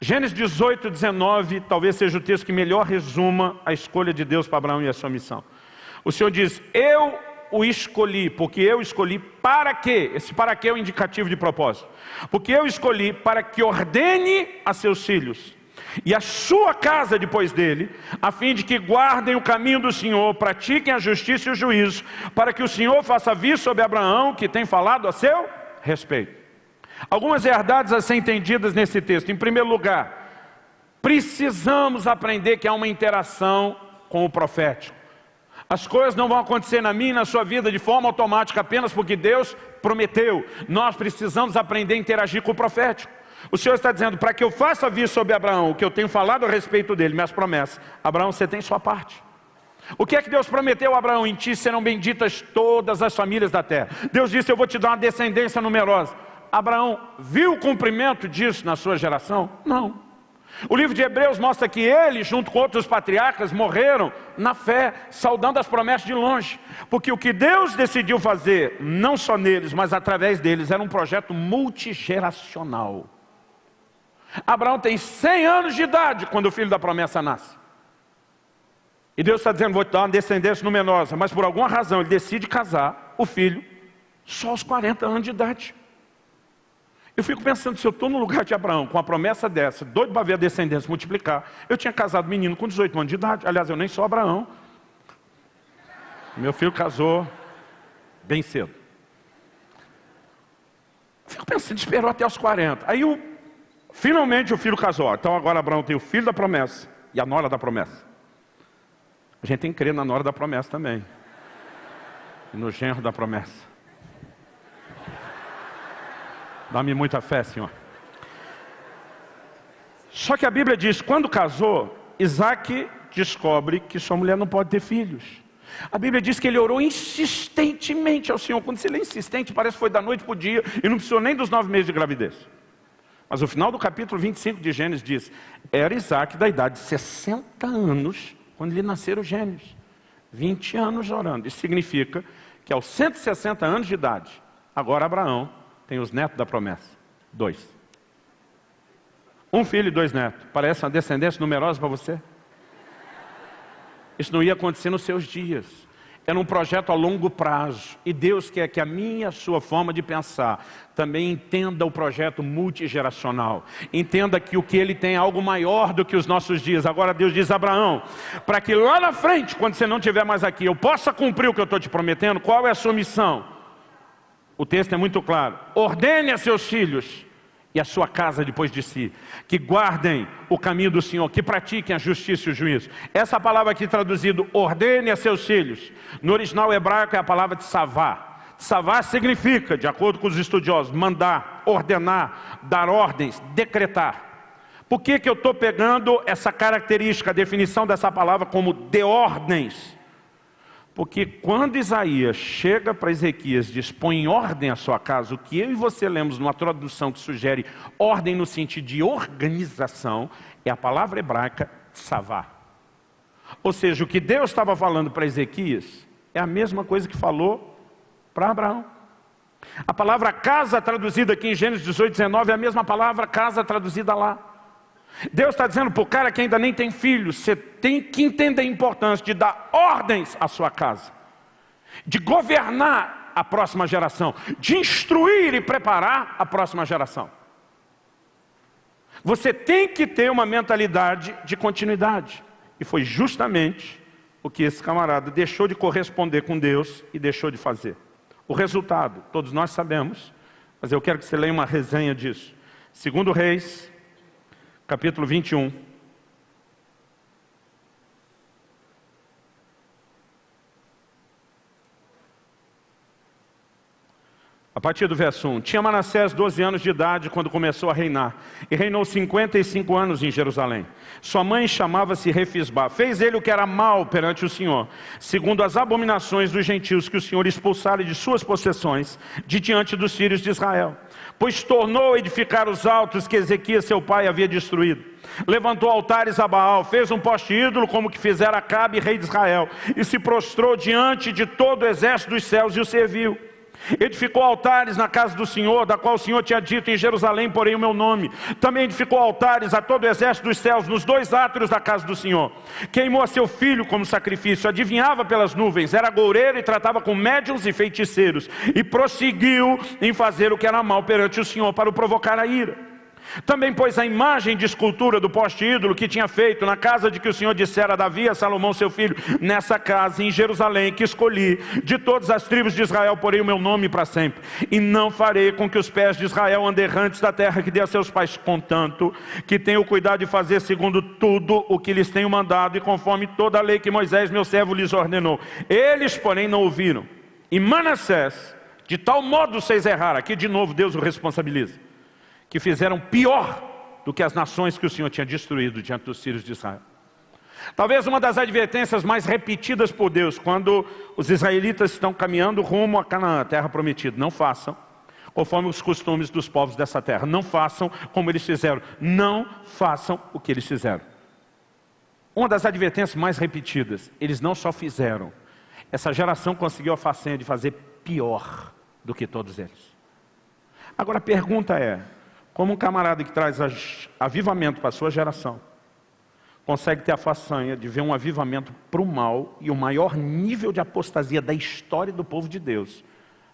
Gênesis 18, 19, talvez seja o texto que melhor resuma a escolha de Deus para Abraão e a sua missão. O Senhor diz, eu o escolhi, porque eu escolhi para quê? Esse para quê é o indicativo de propósito. Porque eu escolhi para que ordene a seus filhos e a sua casa depois dele, a fim de que guardem o caminho do Senhor, pratiquem a justiça e o juízo, para que o Senhor faça vir sobre Abraão, que tem falado a seu respeito. Algumas verdades a ser entendidas nesse texto. Em primeiro lugar, precisamos aprender que há uma interação com o profético. As coisas não vão acontecer na minha e na sua vida de forma automática apenas porque Deus prometeu. Nós precisamos aprender a interagir com o profético. O Senhor está dizendo, para que eu faça vir sobre Abraão o que eu tenho falado a respeito dele, minhas promessas. Abraão, você tem sua parte. O que é que Deus prometeu a Abraão? Em ti serão benditas todas as famílias da terra. Deus disse, eu vou te dar uma descendência numerosa. Abraão viu o cumprimento disso na sua geração? Não. O livro de Hebreus mostra que ele, junto com outros patriarcas, morreram na fé, saudando as promessas de longe. Porque o que Deus decidiu fazer, não só neles, mas através deles, era um projeto multigeracional. Abraão tem 100 anos de idade quando o filho da promessa nasce. E Deus está dizendo, vou te dar uma descendência numerosa, mas por alguma razão ele decide casar o filho só aos 40 anos de idade. Eu fico pensando, se eu estou no lugar de Abraão, com a promessa dessa, doido para ver a descendência multiplicar, eu tinha casado menino com 18 anos de idade, aliás, eu nem sou Abraão. Meu filho casou bem cedo. Fico pensando, esperou até os 40. Aí, finalmente, o filho casou. Então, agora Abraão tem o filho da promessa e a nora da promessa. A gente tem que crer na nora da promessa também. E no genro da promessa. Dá-me muita fé, Senhor. Só que a Bíblia diz, quando casou, Isaac descobre que sua mulher não pode ter filhos. A Bíblia diz que ele orou insistentemente ao Senhor. Quando se lê insistente, parece que foi da noite para o dia e não precisou nem dos nove meses de gravidez. Mas o final do capítulo 25 de Gênesis diz, era Isaac da idade de 60 anos, quando lhe nasceram os gêmeos. 20 anos orando. Isso significa que aos 160 anos de idade, agora Abraão tem os netos da promessa. Dois. Um filho e dois netos. Parece uma descendência numerosa para você? Isso não ia acontecer nos seus dias. Era um projeto a longo prazo. E Deus quer que a minha, a sua forma de pensar também entenda o projeto multigeracional. Entenda que o que ele tem é algo maior do que os nossos dias. Agora Deus diz a Abraão, para que lá na frente, quando você não estiver mais aqui, eu possa cumprir o que eu estou te prometendo, qual é a sua missão? O texto é muito claro. Ordene a seus filhos e a sua casa depois de si, que guardem o caminho do Senhor, que pratiquem a justiça e o juízo. Essa palavra aqui traduzido, ordene a seus filhos, no original hebraico é a palavra de savá. Savá significa, de acordo com os estudiosos, mandar, ordenar, dar ordens, decretar. Por que, que eu estou pegando essa característica, a definição dessa palavra como de ordens? Porque quando Isaías chega para Ezequias e diz, põe em ordem a sua casa, o que eu e você lemos numa tradução que sugere ordem no sentido de organização, é a palavra hebraica savá. Ou seja, o que Deus estava falando para Ezequias é a mesma coisa que falou para Abraão. A palavra casa traduzida aqui em Gênesis 18, 19 é a mesma palavra casa traduzida lá. Deus está dizendo para o cara que ainda nem tem filho, você tem que entender a importância de dar ordens à sua casa, de governar a próxima geração, de instruir e preparar a próxima geração. Você tem que ter uma mentalidade de continuidade. E foi justamente o que esse camarada deixou de corresponder com Deus e deixou de fazer. O resultado, todos nós sabemos, mas eu quero que você leia uma resenha disso. Segundo Reis, capítulo 21. A partir do verso 1. Tinha Manassés 12 anos de idade quando começou a reinar. E reinou 55 anos em Jerusalém. Sua mãe chamava-se Refisbá. Fez ele o que era mal perante o Senhor, segundo as abominações dos gentios que o Senhor expulsara de suas possessões, de diante dos filhos de Israel pois tornou a edificar os altos que Ezequias seu pai havia destruído. Levantou altares a Baal, fez um poste ídolo como que fizera Acabe, rei de Israel, e se prostrou diante de todo o exército dos céus e o serviu. Edificou altares na casa do Senhor, da qual o Senhor tinha dito em Jerusalém, porém o meu nome. Também edificou altares a todo o exército dos céus, nos dois átrios da casa do Senhor. Queimou a seu filho como sacrifício, adivinhava pelas nuvens, era goureiro e tratava com médiuns e feiticeiros. E prosseguiu em fazer o que era mal perante o Senhor, para o provocar a ira. Também pôs a imagem de escultura do poste ídolo que tinha feito na casa de que o Senhor dissera a Davi a Salomão seu filho, nessa casa em Jerusalém que escolhi, de todas as tribos de Israel porei o meu nome para sempre, e não farei com que os pés de Israel andem errantes da terra que dei a seus pais, contanto que tenho cuidado de fazer segundo tudo o que lhes tenho mandado e conforme toda a lei que Moisés meu servo lhes ordenou. Eles porém não ouviram. E Manassés, de tal modo vocês erraram, aqui de novo Deus o responsabiliza que fizeram pior do que as nações que o Senhor tinha destruído diante dos filhos de Israel. Talvez uma das advertências mais repetidas por Deus, quando os israelitas estão caminhando rumo a Canaã, terra prometida, não façam conforme os costumes dos povos dessa terra, não façam como eles fizeram, não façam o que eles fizeram. Uma das advertências mais repetidas, eles não só fizeram, essa geração conseguiu a façanha de fazer pior do que todos eles. Agora a pergunta é, como um camarada que traz avivamento para a sua geração, consegue ter a façanha de ver um avivamento para o mal e o maior nível de apostasia da história do povo de Deus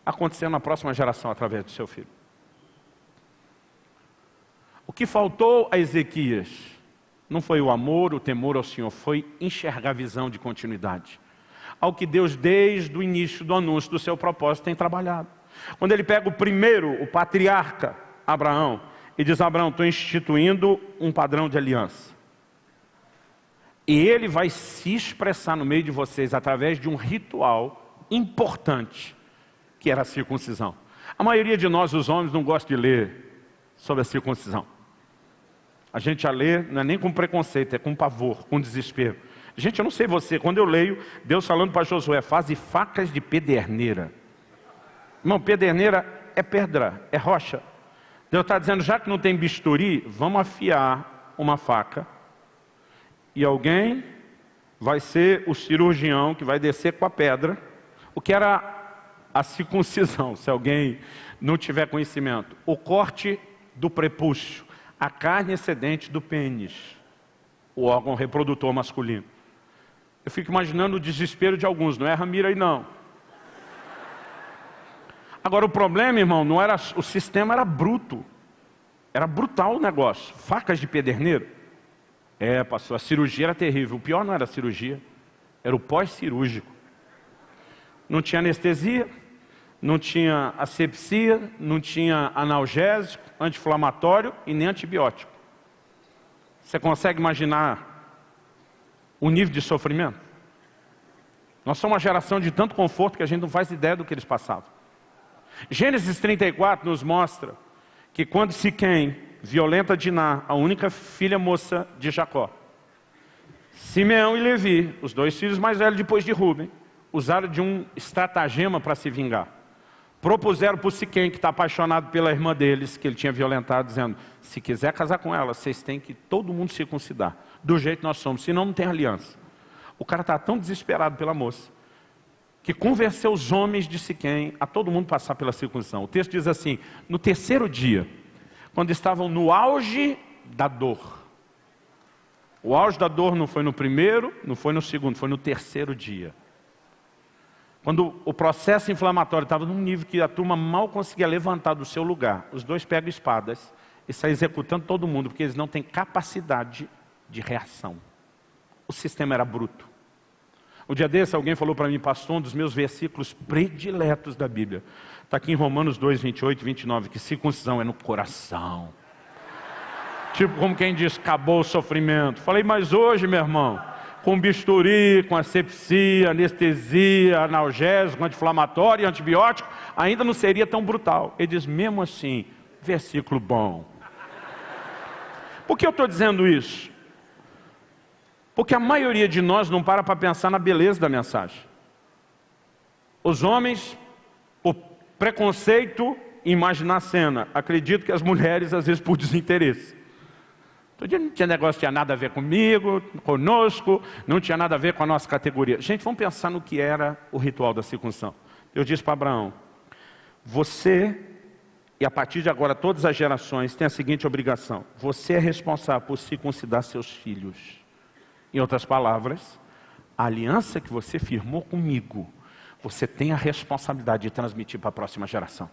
acontecendo na próxima geração através do seu filho. O que faltou a Ezequias não foi o amor, o temor ao Senhor, foi enxergar a visão de continuidade. Ao que Deus, desde o início do anúncio do seu propósito, tem trabalhado. Quando ele pega o primeiro, o patriarca, Abraão, e diz, Abraão, estou instituindo um padrão de aliança. E ele vai se expressar no meio de vocês através de um ritual importante, que era a circuncisão. A maioria de nós, os homens, não gosta de ler sobre a circuncisão. A gente a lê, não é nem com preconceito, é com pavor, com desespero. Gente, eu não sei você, quando eu leio, Deus falando para Josué, faze facas de pederneira. Irmão, pederneira é pedra, é rocha. Deus está dizendo, já que não tem bisturi, vamos afiar uma faca. E alguém vai ser o cirurgião que vai descer com a pedra, o que era a circuncisão, <laughs> se alguém não tiver conhecimento. O corte do prepúcio, a carne excedente do pênis, o órgão reprodutor masculino. Eu fico imaginando o desespero de alguns, não é Ramira aí não. Agora o problema, irmão, não era o sistema era bruto. Era brutal o negócio. Facas de pederneiro. É, pastor, a cirurgia era terrível. O pior não era a cirurgia, era o pós-cirúrgico. Não tinha anestesia, não tinha asepsia, não tinha analgésico, anti-inflamatório e nem antibiótico. Você consegue imaginar o nível de sofrimento? Nós somos uma geração de tanto conforto que a gente não faz ideia do que eles passavam. Gênesis 34 nos mostra que quando Siquém violenta Diná, a única filha moça de Jacó, Simeão e Levi, os dois filhos mais velhos depois de Rubem, usaram de um estratagema para se vingar. Propuseram para Siquém, que está apaixonado pela irmã deles, que ele tinha violentado, dizendo, se quiser casar com ela, vocês têm que todo mundo circuncidar, do jeito que nós somos, senão não tem aliança. O cara está tão desesperado pela moça, que convenceu os homens de Siquém a todo mundo passar pela circuncisão. O texto diz assim, no terceiro dia, quando estavam no auge da dor. O auge da dor não foi no primeiro, não foi no segundo, foi no terceiro dia. Quando o processo inflamatório estava num nível que a turma mal conseguia levantar do seu lugar, os dois pegam espadas e saem executando todo mundo, porque eles não têm capacidade de reação. O sistema era bruto. O dia desse alguém falou para mim, pastor, um dos meus versículos prediletos da Bíblia. Está aqui em Romanos 2, 28 e 29, que circuncisão é no coração. Tipo como quem diz, acabou o sofrimento. Falei, mas hoje, meu irmão, com bisturi, com asepsia, anestesia, analgésico, anti-inflamatório, antibiótico, ainda não seria tão brutal. Ele diz, mesmo assim, versículo bom. Por que eu estou dizendo isso? Porque a maioria de nós não para para pensar na beleza da mensagem. Os homens, por preconceito imaginar a cena, acreditam que as mulheres, às vezes, por desinteresse. Todo dia não tinha negócio, tinha nada a ver comigo, conosco, não tinha nada a ver com a nossa categoria. Gente, vamos pensar no que era o ritual da circuncisão. Eu disse para Abraão, você, e a partir de agora todas as gerações, têm a seguinte obrigação. Você é responsável por circuncidar seus filhos. Em outras palavras, a aliança que você firmou comigo, você tem a responsabilidade de transmitir para a próxima geração.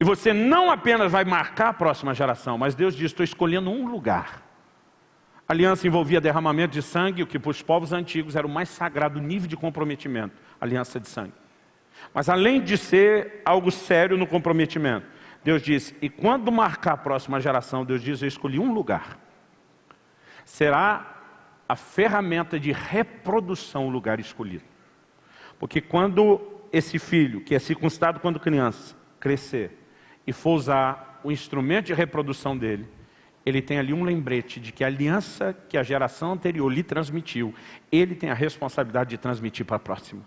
E você não apenas vai marcar a próxima geração, mas Deus diz, estou escolhendo um lugar. A aliança envolvia derramamento de sangue, o que para os povos antigos era o mais sagrado nível de comprometimento, aliança de sangue. Mas além de ser algo sério no comprometimento, Deus diz, e quando marcar a próxima geração, Deus diz, eu escolhi um lugar. Será a ferramenta de reprodução o lugar escolhido. Porque quando esse filho, que é circuncidado quando criança, crescer e for usar o instrumento de reprodução dele, ele tem ali um lembrete de que a aliança que a geração anterior lhe transmitiu, ele tem a responsabilidade de transmitir para a próxima.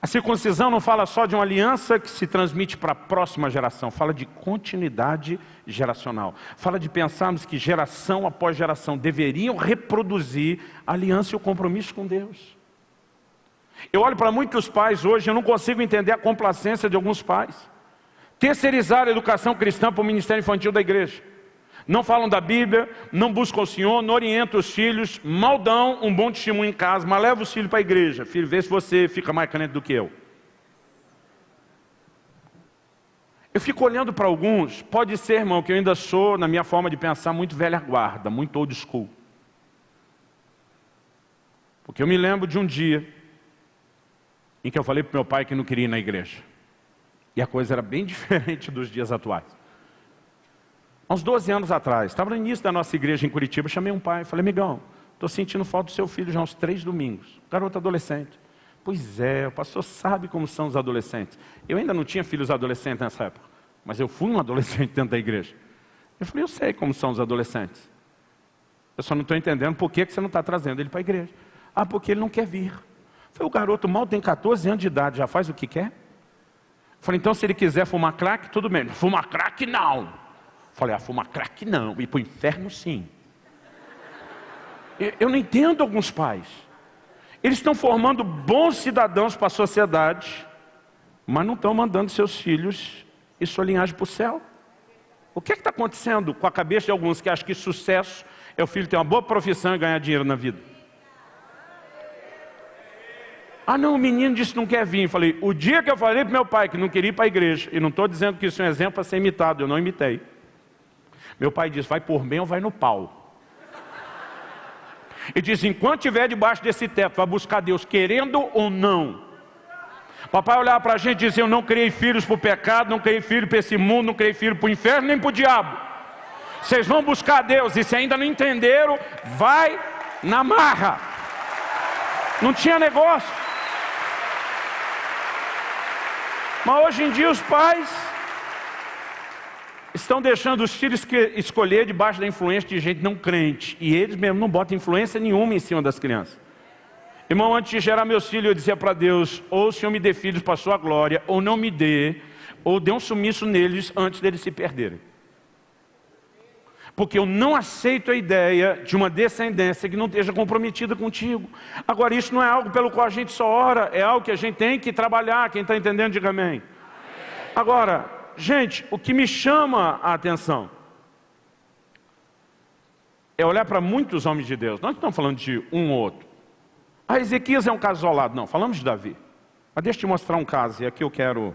A circuncisão não fala só de uma aliança que se transmite para a próxima geração, fala de continuidade geracional. Fala de pensarmos que geração após geração deveriam reproduzir a aliança e o compromisso com Deus. Eu olho para muitos pais hoje, eu não consigo entender a complacência de alguns pais. Terceirizar a educação cristã para o ministério infantil da igreja não falam da Bíblia, não buscam o Senhor, não orientam os filhos, mal dão um bom testemunho em casa, mas leva os filhos para a igreja. Filho, vê se você fica mais caneta do que eu. Eu fico olhando para alguns, pode ser, irmão, que eu ainda sou, na minha forma de pensar, muito velha guarda, muito old school. Porque eu me lembro de um dia em que eu falei para meu pai que não queria ir na igreja. E a coisa era bem <laughs> diferente dos dias atuais. Há uns 12 anos atrás, estava no início da nossa igreja em Curitiba, chamei um pai, falei, amigão, estou sentindo falta do seu filho já há uns três domingos, garoto adolescente. Pois é, o pastor sabe como são os adolescentes. Eu ainda não tinha filhos adolescentes nessa época, mas eu fui um <laughs> adolescente dentro da igreja. Eu falei, eu sei como são os adolescentes. Eu só não estou entendendo por que, você não está trazendo ele para a igreja. Ah, porque ele não quer vir. Eu falei, o garoto mal tem 14 anos de idade, já faz o que quer? Eu falei, então se ele quiser fumar crack, tudo bem. Fumar crack, não. Falei, ah, fumar crack não, e para o inferno sim. Eu não entendo alguns pais. Eles estão formando bons cidadãos para a sociedade, mas não estão mandando seus filhos e sua linhagem para o céu. O que é está acontecendo com a cabeça de alguns que acham que sucesso é o filho ter uma boa profissão e ganhar dinheiro na vida? Ah não, o menino disse que não quer vir. Falei, o dia que eu falei para meu pai que não queria ir para a igreja, e não estou dizendo que isso é um exemplo para ser imitado, eu não imitei. Meu pai disse, vai por bem ou vai no pau. E diz, enquanto estiver debaixo desse teto, vai buscar Deus, querendo ou não. Papai olhava para a gente e dizia, eu não criei filhos para o pecado, não criei filho para esse mundo, não criei filho para o inferno, nem para o diabo. Vocês vão buscar Deus, e se ainda não entenderam, vai na marra. Não tinha negócio. Mas hoje em dia os pais estão deixando os filhos escolher debaixo da influência de gente não crente. E eles mesmo não botam influência nenhuma em cima das crianças. Irmão, antes de gerar meus filhos, eu dizia para Deus, ou o Senhor me dê filhos para a sua glória, ou não me dê, ou dê um sumiço neles antes deles se perderem. Porque eu não aceito a ideia de uma descendência que não esteja comprometida contigo. Agora, isso não é algo pelo qual a gente só ora, é algo que a gente tem que trabalhar. Quem está entendendo, diga amém. amém. Agora, Gente, o que me chama a atenção é olhar para muitos homens de Deus. Nós não estamos falando de um ou outro. Ah, Ezequias é um caso isolado. Não, falamos de Davi. Mas deixa eu te mostrar um caso, e aqui eu quero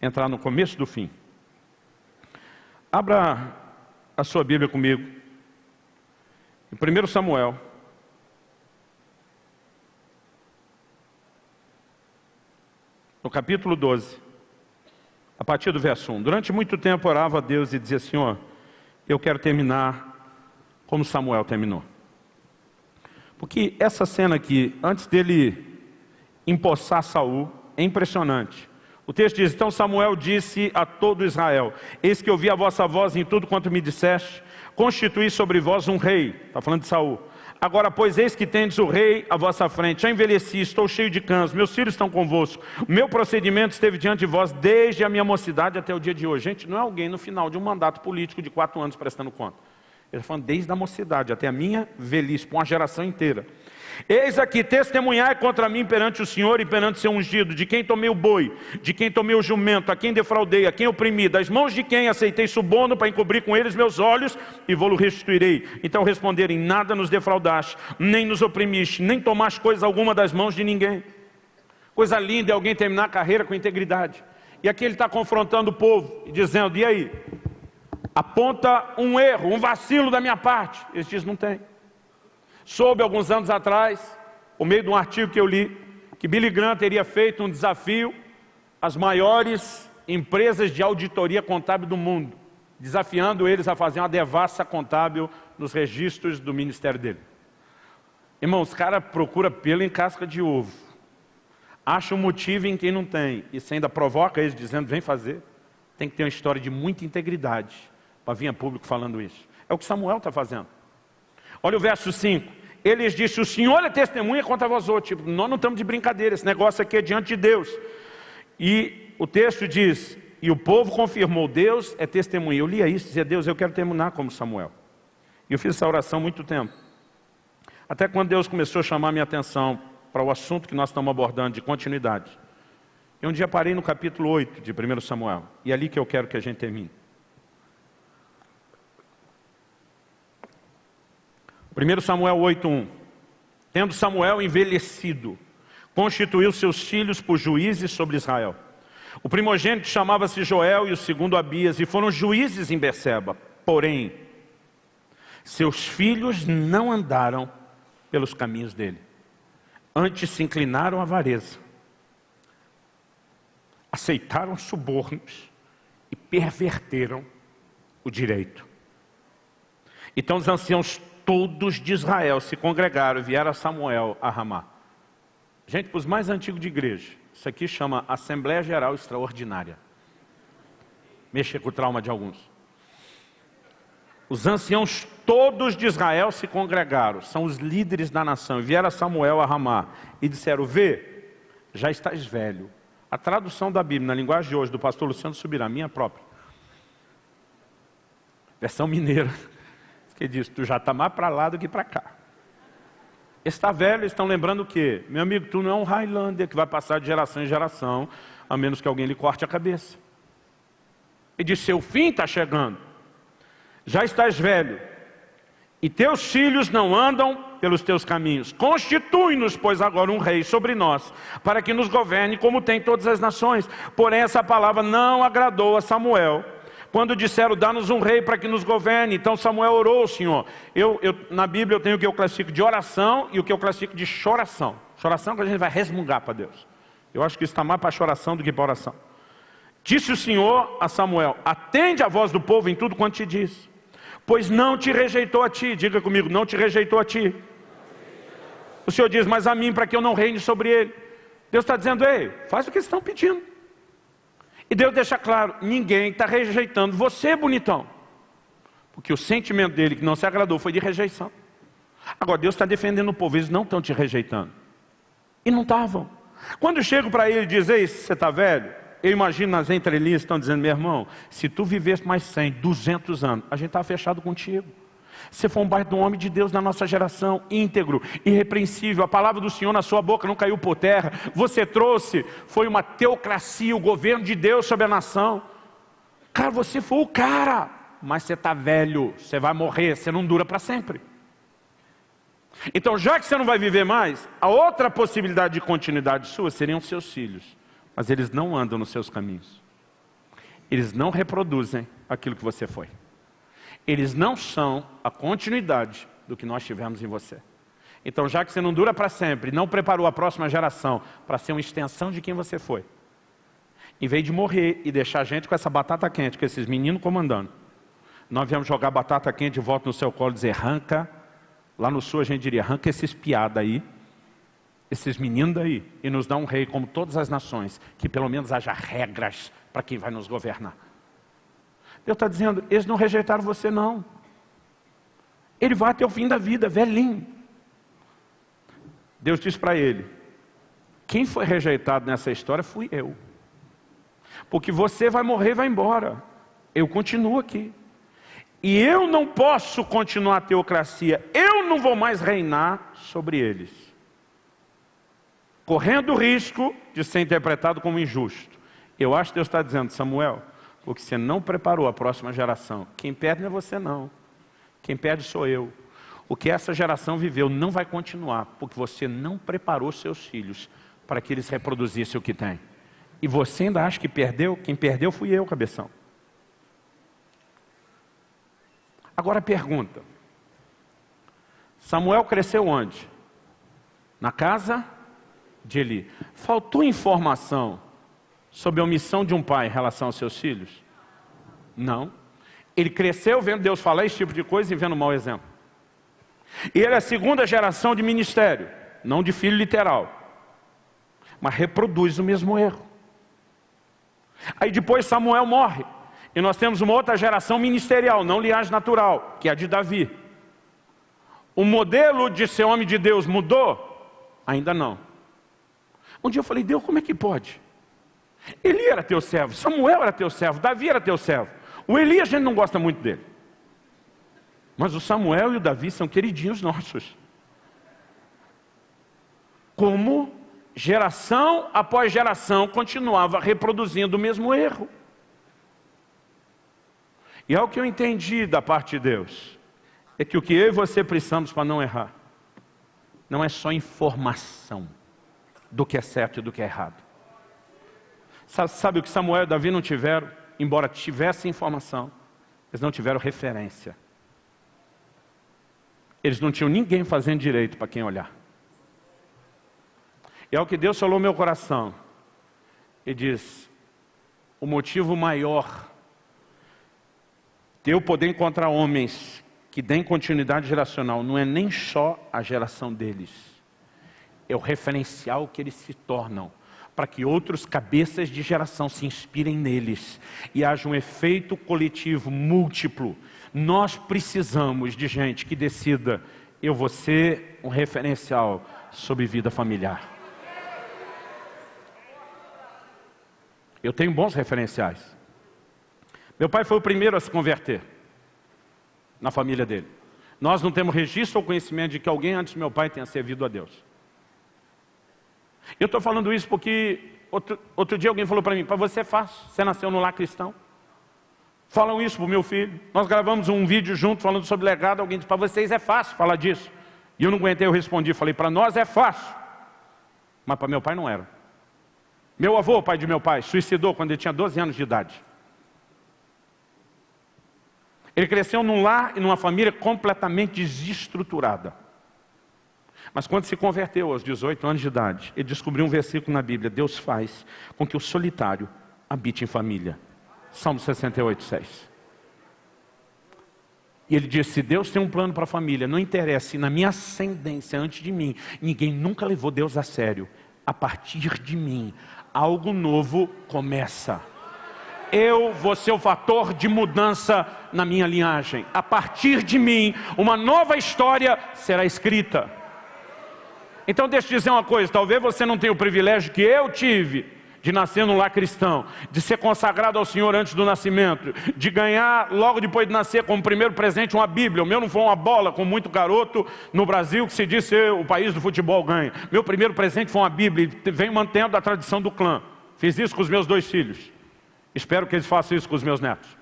entrar no começo do fim. Abra a sua Bíblia comigo. Em 1 Samuel. No capítulo 12 a partir do verso 1. Durante muito tempo orava a Deus e dizia, Senhor, eu quero terminar como Samuel terminou. Porque essa cena aqui, antes dele empossar Saul, é impressionante. O texto diz, então Samuel disse a todo Israel, eis que ouvi a vossa voz em tudo quanto me disseste, constituí sobre vós um rei, está falando de Saul, Agora, pois, eis que tendes o rei à vossa frente. Já envelheci, estou cheio de cães, meus filhos estão convosco. O meu procedimento esteve diante de vós desde a minha mocidade até o dia de hoje. Gente, não é alguém no final de um mandato político de quatro anos prestando conta. Ele está falando desde a mocidade até a minha velhice, para uma geração inteira. Eis aqui, testemunhai contra mim perante o Senhor e perante seu ungido, de quem tomei o boi, de quem tomei o jumento, a quem defraudei, a quem oprimi, das mãos de quem aceitei suborno para encobrir com eles meus olhos e vou-lo restituirei. Então responderem, nada nos defraudaste, nem nos oprimiste, nem tomaste coisa alguma das mãos de ninguém. Coisa linda é alguém terminar a carreira com integridade. E aqui ele está confrontando o povo dizendo, e aí? Aponta um erro, um vacilo da minha parte. Eles dizem, não tem. Soube alguns anos atrás, por meio de um artigo que eu li, que Billy Graham teria feito um desafio às maiores empresas de auditoria contábil do mundo, desafiando eles a fazer uma devassa contábil nos registros do ministério dele. Irmãos, os caras procuram pelo em casca de ovo, acham um motivo em quem não tem, e você ainda provoca eles dizendo, vem fazer, tem que ter uma história de muita integridade para vir a público falando isso. É o que Samuel está fazendo. Olha o verso 5. Eles disse, o Senhor é testemunha contra vós outros. Tipo, nós não estamos de brincadeira, esse negócio aqui é diante de Deus. E o texto diz, e o povo confirmou, Deus é testemunha. Eu lia isso, dizia, Deus, eu quero terminar como Samuel. E eu fiz essa oração muito tempo. Até quando Deus começou a chamar minha atenção para o assunto que nós estamos abordando, de continuidade. E um dia parei no capítulo 8 de 1 Samuel. E é ali que eu quero que a gente termine. 1 Samuel 8.1 Tendo Samuel envelhecido, constituiu seus filhos por juízes sobre Israel. O primogênito chamava-se Joel e o segundo Abias, e foram juízes em Beceba. Porém, seus filhos não andaram pelos caminhos dele. Antes se inclinaram à avareza. Aceitaram subornos e perverteram o direito. Então os anciãos todos de Israel se congregaram e vieram a Samuel a Ramá. Gente, para os mais antigos de igreja, isso aqui chama Assembleia Geral Extraordinária. Mexa com o trauma de alguns. Os anciãos todos de Israel se congregaram, são os líderes da nação, e vieram a Samuel a Ramá e disseram, vê, já estás velho. A tradução da Bíblia na linguagem de hoje do pastor Luciano Subirá, minha própria. Versão mineira, que diz, tu já está mais para lá do que para cá. Está velho, estão lembrando o quê? Meu amigo, tu não é um Highlander que vai passar de geração em geração, a menos que alguém lhe corte a cabeça. Ele diz, seu fim está chegando. Já estás velho, e teus filhos não andam pelos teus caminhos. Constitui-nos, pois, agora um rei sobre nós, para que nos governe como tem todas as nações. Porém, essa palavra não agradou a Samuel, quando disseram, dá-nos um rei para que nos governe. Então Samuel orou, Senhor. Eu, eu, na Bíblia eu tenho o que eu classifico de oração e o que eu classifico de choração. Choração que a gente vai resmungar para Deus. Eu acho que isso está mais para choração do que para oração. Disse o Senhor a Samuel, atende a voz do povo em tudo quanto te diz. Pois não te rejeitou a ti, diga comigo, não te rejeitou a ti. O Senhor diz, mas a mim para que eu não reine sobre ele. Deus está dizendo, ei, faz o que estão pedindo. E Deus deixa claro, ninguém está rejeitando você, bonitão. Porque o sentimento dele que não se agradou foi de rejeição. Agora Deus está defendendo o povo, eles não estão te rejeitando. E não estavam. Quando chego para ele e diz, ei, você está velho? Eu imagino nas entrelinhas estão dizendo, meu irmão, se tu vivesse mais 100, 200 anos, a gente estava fechado contigo. Você foi um baita homem de Deus na nossa geração, íntegro, irrepreensível. A palavra do Senhor na sua boca não caiu por terra. Você trouxe, foi uma teocracia, o governo de Deus sobre a nação. Cara, você foi o cara, mas você está velho, você vai morrer, você não dura para sempre. Então, já que você não vai viver mais, a outra possibilidade de continuidade sua seriam seus filhos. Mas eles não andam nos seus caminhos. Eles não reproduzem aquilo que você foi eles não são a continuidade do que nós tivemos em você. Então, já que você não dura para sempre, não preparou a próxima geração para ser uma extensão de quem você foi, em vez de morrer e deixar a gente com essa batata quente, com esses meninos comandando, nós viemos jogar batata quente de volta no seu colo e dizer, arranca, lá no sul a gente diria, arranca esses piada aí, esses meninos daí, e nos dá um rei como todas as nações, que pelo menos haja regras para quem vai nos governar. Deus está dizendo, eles não rejeitaram você não. Ele vai até o fim da vida, velhinho. Deus disse para ele, quem foi rejeitado nessa história fui eu. Porque você vai morrer e vai embora. Eu continuo aqui. E eu não posso continuar a teocracia. Eu não vou mais reinar sobre eles. Correndo o risco de ser interpretado como injusto. Eu acho que Deus está dizendo, Samuel, porque você não preparou a próxima geração. Quem perde não é você não. Quem perde sou eu. O que essa geração viveu não vai continuar, porque você não preparou seus filhos para que eles reproduzissem o que tem. E você ainda acha que perdeu? Quem perdeu fui eu, cabeção. Agora pergunta. Samuel cresceu onde? Na casa de Eli. Faltou informação sobre a omissão de um pai em relação aos seus filhos? Não. Ele cresceu vendo Deus falar esse tipo de coisa e vendo mau exemplo. E ele é a segunda geração de ministério, não de filho literal. Mas reproduz o mesmo erro. Aí depois Samuel morre. E nós temos uma outra geração ministerial, não linhagem natural, que é a de Davi. O modelo de ser homem de Deus mudou? Ainda não. Um dia eu falei, Deus, como é que pode? Eli era teu servo, Samuel era teu servo, Davi era teu servo. O Eli a gente não gosta muito dele. Mas o Samuel e o Davi são queridinhos nossos. Como geração após geração continuava reproduzindo o mesmo erro. E é o que eu entendi da parte de Deus. É que o que eu e você precisamos para não errar, não é só informação do que é certo e do que é errado. Sabe, o que Samuel e Davi não tiveram? Embora tivessem informação, eles não tiveram referência. Eles não tinham ninguém fazendo direito para quem olhar. E é o que Deus falou no meu coração. E diz, o motivo maior de eu poder encontrar homens que deem continuidade geracional não é nem só a geração deles, é o referencial que eles se tornam para que outros cabeças de geração se inspirem neles e haja um efeito coletivo múltiplo. Nós precisamos de gente que decida, eu vou ser um referencial sobre vida familiar. Eu tenho bons referenciais. Meu pai foi o primeiro a se converter na família dele. Nós não temos registro ou conhecimento de que alguém antes do meu pai tenha servido a Deus. Eu estou falando isso porque outro, outro dia alguém falou para mim, para você é fácil, você nasceu no lar cristão. Falam isso para o meu filho. Nós gravamos um vídeo junto falando sobre legado, alguém disse, para vocês é fácil falar disso. E eu não aguentei, eu respondi, falei, para nós é fácil. Mas para meu pai não era. Meu avô, pai de meu pai, suicidou quando ele tinha 12 anos de idade. Ele cresceu num lar e numa família completamente desestruturada. Mas quando se converteu aos 18 anos de idade, ele descobriu um versículo na Bíblia, Deus faz com que o solitário habite em família. Salmo 68, 6. E ele disse, se Deus tem um plano para a família, não interessa, na minha ascendência antes de mim, ninguém nunca levou Deus a sério. A partir de mim, algo novo começa. Eu vou ser o fator de mudança na minha linhagem. A partir de mim, uma nova história será escrita. Então deixa eu dizer uma coisa, talvez você não tenha o privilégio que eu tive de nascer num lar cristão, de ser consagrado ao Senhor antes do nascimento, de ganhar logo depois de nascer como primeiro presente uma Bíblia. O meu não foi uma bola com muito garoto no Brasil que se diz ser o país do futebol ganha. Meu primeiro presente foi uma Bíblia e venho mantendo a tradição do clã. Fiz isso com os meus dois filhos. Espero que eles façam isso com os meus netos.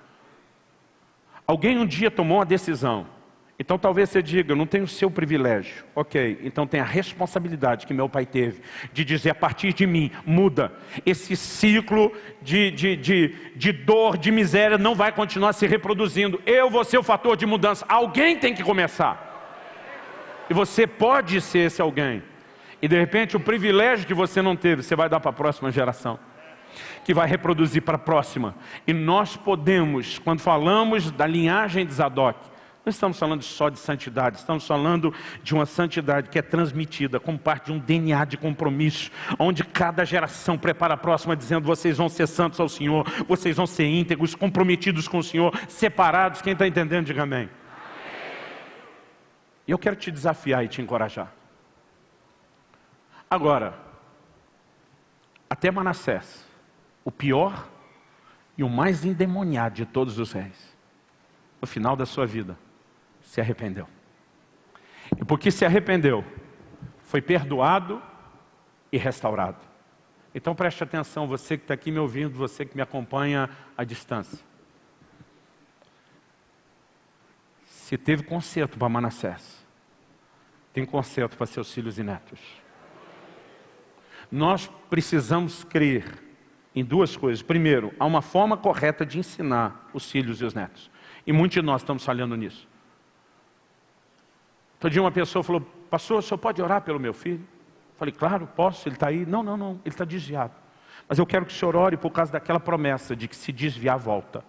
Alguém um dia tomou uma decisão então talvez você diga, eu não tenho o seu privilégio. Ok, então tem a responsabilidade que meu pai teve de dizer a partir de mim, muda. Esse ciclo de, de, de, de dor, de miséria não vai continuar se reproduzindo. Eu vou ser o fator de mudança. Alguém tem que começar. E você pode ser esse alguém. E de repente o privilégio que você não teve, você vai dar para a próxima geração que vai reproduzir para a próxima. E nós podemos, quando falamos da linhagem de Zadok, não estamos falando só de santidade, estamos falando de uma santidade que é transmitida como parte de um DNA de compromisso, onde cada geração prepara a próxima dizendo vocês vão ser santos ao Senhor, vocês vão ser íntegros, comprometidos com o Senhor, separados, quem está entendendo diga amém. E eu quero te desafiar e te encorajar. Agora, até Manassés, o pior e o mais endemoniado de todos os reis, no final da sua vida, se arrependeu. E porque se arrependeu, foi perdoado e restaurado. Então preste atenção, você que está aqui me ouvindo, você que me acompanha à distância. Se teve conserto para Manassés, tem conserto para seus filhos e netos. Nós precisamos crer em duas coisas. Primeiro, há uma forma correta de ensinar os filhos e os netos. E muitos de nós estamos falhando nisso. Outro dia uma pessoa falou, pastor, o senhor pode orar pelo meu filho? Falei, claro, posso, ele está aí. Não, não, não, ele está desviado. Mas eu quero que o senhor ore por causa daquela promessa de que se desviar, volta.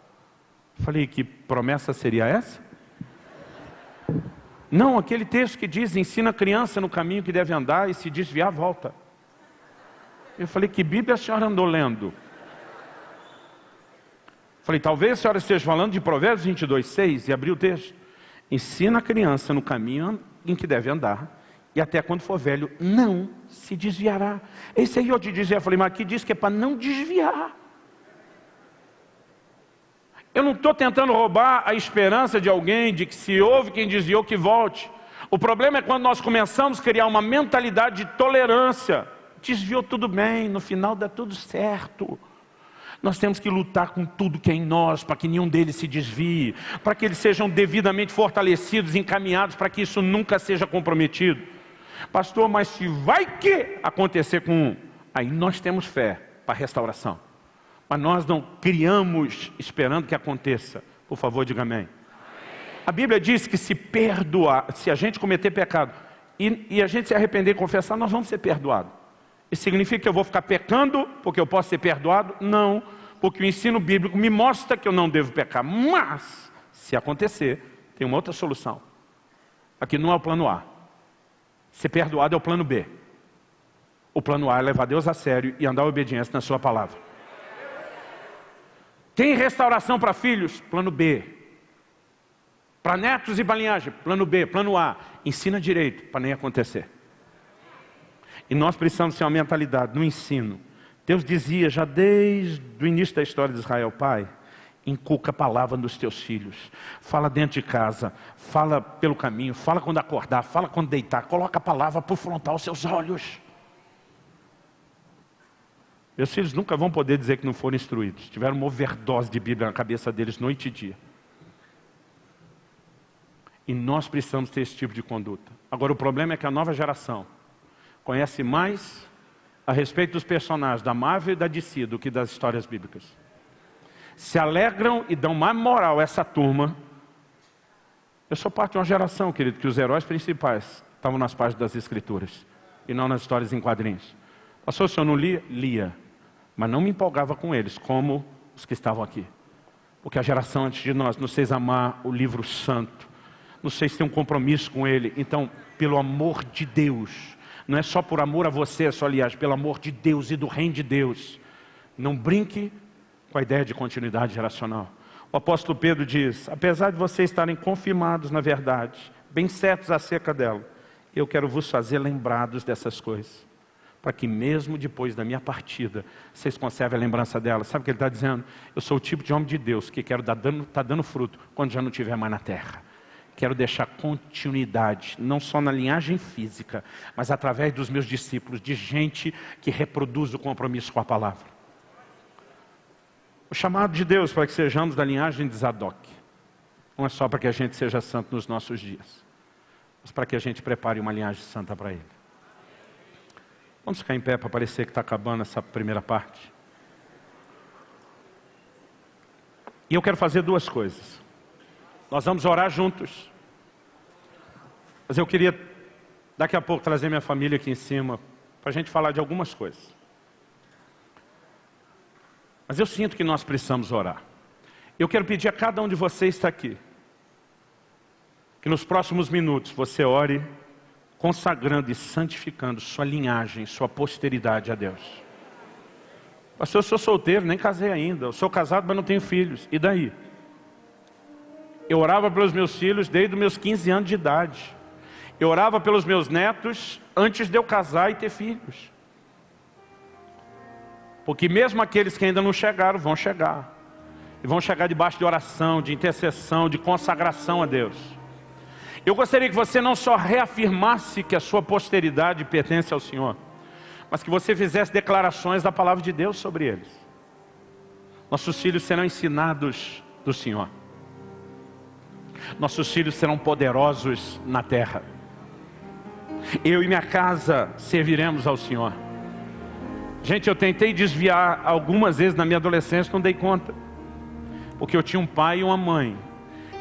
Falei, que promessa seria essa? Não, aquele texto que diz, ensina a criança no caminho que deve andar e se desviar, volta. Eu falei, que Bíblia a senhora andou lendo? Falei, talvez a senhora esteja falando de Provérbios 22, 6 e abriu o texto. Ensina a criança no caminho em que deve andar, e até quando for velho, não se desviará. Esse aí eu te dizia, eu falei, mas aqui diz que é para não desviar. Eu não estou tentando roubar a esperança de alguém, de que se houve quem desviou, que volte. O problema é quando nós começamos a criar uma mentalidade de tolerância. Desviou tudo bem, no final dá tudo certo. Nós temos que lutar com tudo que é em nós, para que nenhum deles se desvie, para que eles sejam devidamente fortalecidos, encaminhados, para que isso nunca seja comprometido. Pastor, mas se vai que acontecer com um, aí nós temos fé para a restauração. Mas nós não criamos esperando que aconteça. Por favor, diga amém. A Bíblia diz que se perdoar, se a gente cometer pecado e, e a gente se arrepender e confessar, nós vamos ser perdoados. Isso significa que eu vou ficar pecando porque eu posso ser perdoado? Não, porque o ensino bíblico me mostra que eu não devo pecar. Mas, se acontecer, tem uma outra solução. Aqui não é o plano A. Ser perdoado é o plano B. O plano A é levar Deus a sério e andar obediência na sua palavra. Tem restauração para filhos? Plano B. Para netos e balinhagem? Plano B. Plano A. Ensina direito para nem acontecer. E nós precisamos ter uma mentalidade no ensino. Deus dizia já desde o início da história de Israel, Pai, inculca a palavra nos teus filhos. Fala dentro de casa, fala pelo caminho, fala quando acordar, fala quando deitar. Coloca a palavra por frontal aos seus olhos. Meus filhos nunca vão poder dizer que não foram instruídos. Tiveram uma overdose de Bíblia na cabeça deles noite e dia. E nós precisamos ter esse tipo de conduta. Agora o problema é que a nova geração conhece mais a respeito dos personagens da Marvel e da DC do que das histórias bíblicas. Se alegram e dão mais moral a essa turma. Eu sou parte de uma geração, querido, que os heróis principais estavam nas páginas das escrituras e não nas histórias em quadrinhos. Pastor, o senhor não lia? Lia. Mas não me empolgava com eles, como os que estavam aqui. Porque a geração antes de nós não fez amar o livro santo, não sei se tem um compromisso com ele. Então, pelo amor de Deus, não é só por amor a você, é só aliás, pelo amor de Deus e do reino de Deus. Não brinque com a ideia de continuidade geracional. O apóstolo Pedro diz, apesar de vocês estarem confirmados na verdade, bem certos acerca dela, eu quero vos fazer lembrados dessas coisas. Para que mesmo depois da minha partida, vocês conservem a lembrança dela. Sabe o que ele está dizendo? Eu sou o tipo de homem de Deus que quero estar dando, tá dando fruto quando já não estiver mais na terra quero deixar continuidade, não só na linhagem física, mas através dos meus discípulos, de gente que reproduz o compromisso com a palavra. O chamado de Deus para que sejamos da linhagem de Zadok, não é só para que a gente seja santo nos nossos dias, mas para que a gente prepare uma linhagem santa para Ele. Vamos ficar em pé para parecer que está acabando essa primeira parte. E eu quero fazer duas coisas. Nós vamos orar juntos. Mas eu queria, daqui a pouco, trazer minha família aqui em cima, para a gente falar de algumas coisas. Mas eu sinto que nós precisamos orar. Eu quero pedir a cada um de vocês que está aqui, que nos próximos minutos você ore consagrando e santificando sua linhagem, sua posteridade a Deus. Pastor, eu sou solteiro, nem casei ainda. Eu sou casado, mas não tenho filhos. E daí? Eu orava pelos meus filhos desde os meus 15 anos de idade. Eu orava pelos meus netos antes de eu casar e ter filhos. Porque mesmo aqueles que ainda não chegaram, vão chegar. E vão chegar debaixo de oração, de intercessão, de consagração a Deus. Eu gostaria que você não só reafirmasse que a sua posteridade pertence ao Senhor, mas que você fizesse declarações da palavra de Deus sobre eles. Nossos filhos serão ensinados do Senhor. Nossos filhos serão poderosos na terra. Eu e minha casa serviremos ao Senhor. Gente, eu tentei desviar algumas vezes na minha adolescência, não dei conta. Porque eu tinha um pai e uma mãe,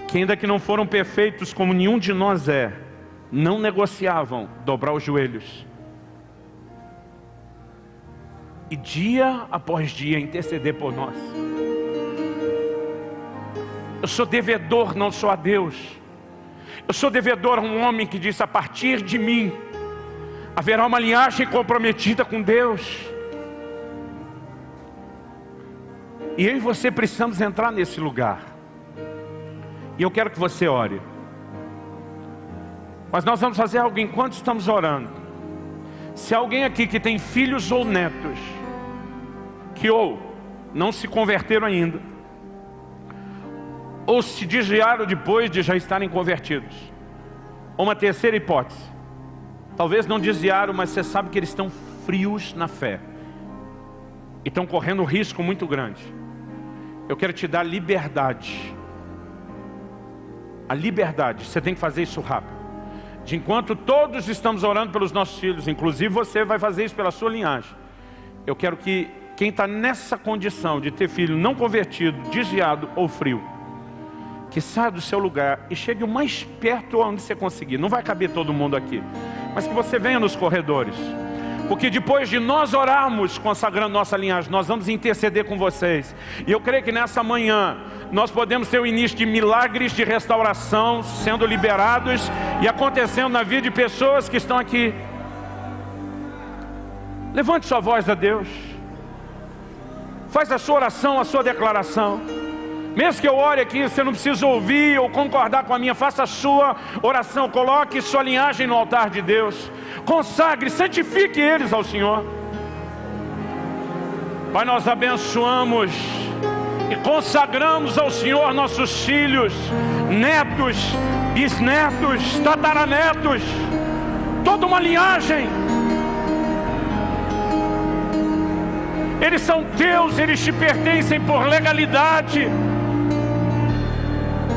que ainda que não foram perfeitos como nenhum de nós é, não negociavam dobrar os joelhos. E dia após dia interceder por nós. Eu sou devedor, não sou a Deus. Eu sou devedor a um homem que disse, a partir de mim, haverá uma linhagem comprometida com Deus. E eu e você precisamos entrar nesse lugar. E eu quero que você ore. Mas nós vamos fazer algo enquanto estamos orando. Se alguém aqui que tem filhos ou netos, que ou não se converteram ainda, ou se desviaram depois de já estarem convertidos. Uma terceira hipótese. Talvez não desviaram, mas você sabe que eles estão frios na fé. E estão correndo um risco muito grande. Eu quero te dar liberdade. A liberdade, você tem que fazer isso rápido. De enquanto todos estamos orando pelos nossos filhos, inclusive você vai fazer isso pela sua linhagem. Eu quero que quem está nessa condição de ter filho não convertido, desviado ou frio, que saia do seu lugar e chegue o mais perto onde você conseguir. Não vai caber todo mundo aqui, mas que você venha nos corredores. Porque depois de nós orarmos, consagrando nossa linhagem, nós vamos interceder com vocês. E eu creio que nessa manhã, nós podemos ter o início de milagres de restauração sendo liberados e acontecendo na vida de pessoas que estão aqui. Levante sua voz a Deus. Faz a sua oração, a sua declaração. Mesmo que eu ore aqui, você não precisa ouvir ou concordar com a minha, faça a sua oração, coloque sua linhagem no altar de Deus, consagre, santifique eles ao Senhor. Pai, nós abençoamos e consagramos ao Senhor nossos filhos, netos, bisnetos, tataranetos, toda uma linhagem. Eles são teus, eles te pertencem por legalidade.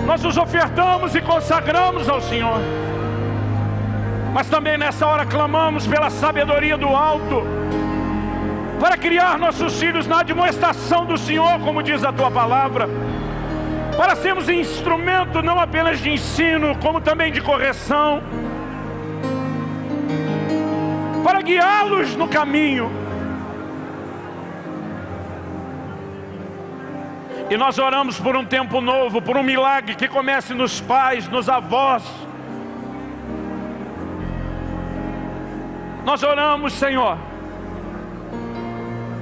Nós os ofertamos e consagramos ao Senhor. Mas também nessa hora clamamos pela sabedoria do alto, para criar nossos filhos na admoestação do Senhor, como diz a tua palavra, para sermos instrumento não apenas de ensino, como também de correção, para guiá-los no caminho. E nós oramos por um tempo novo, por um milagre que comece nos pais, nos avós. Nós oramos, Senhor,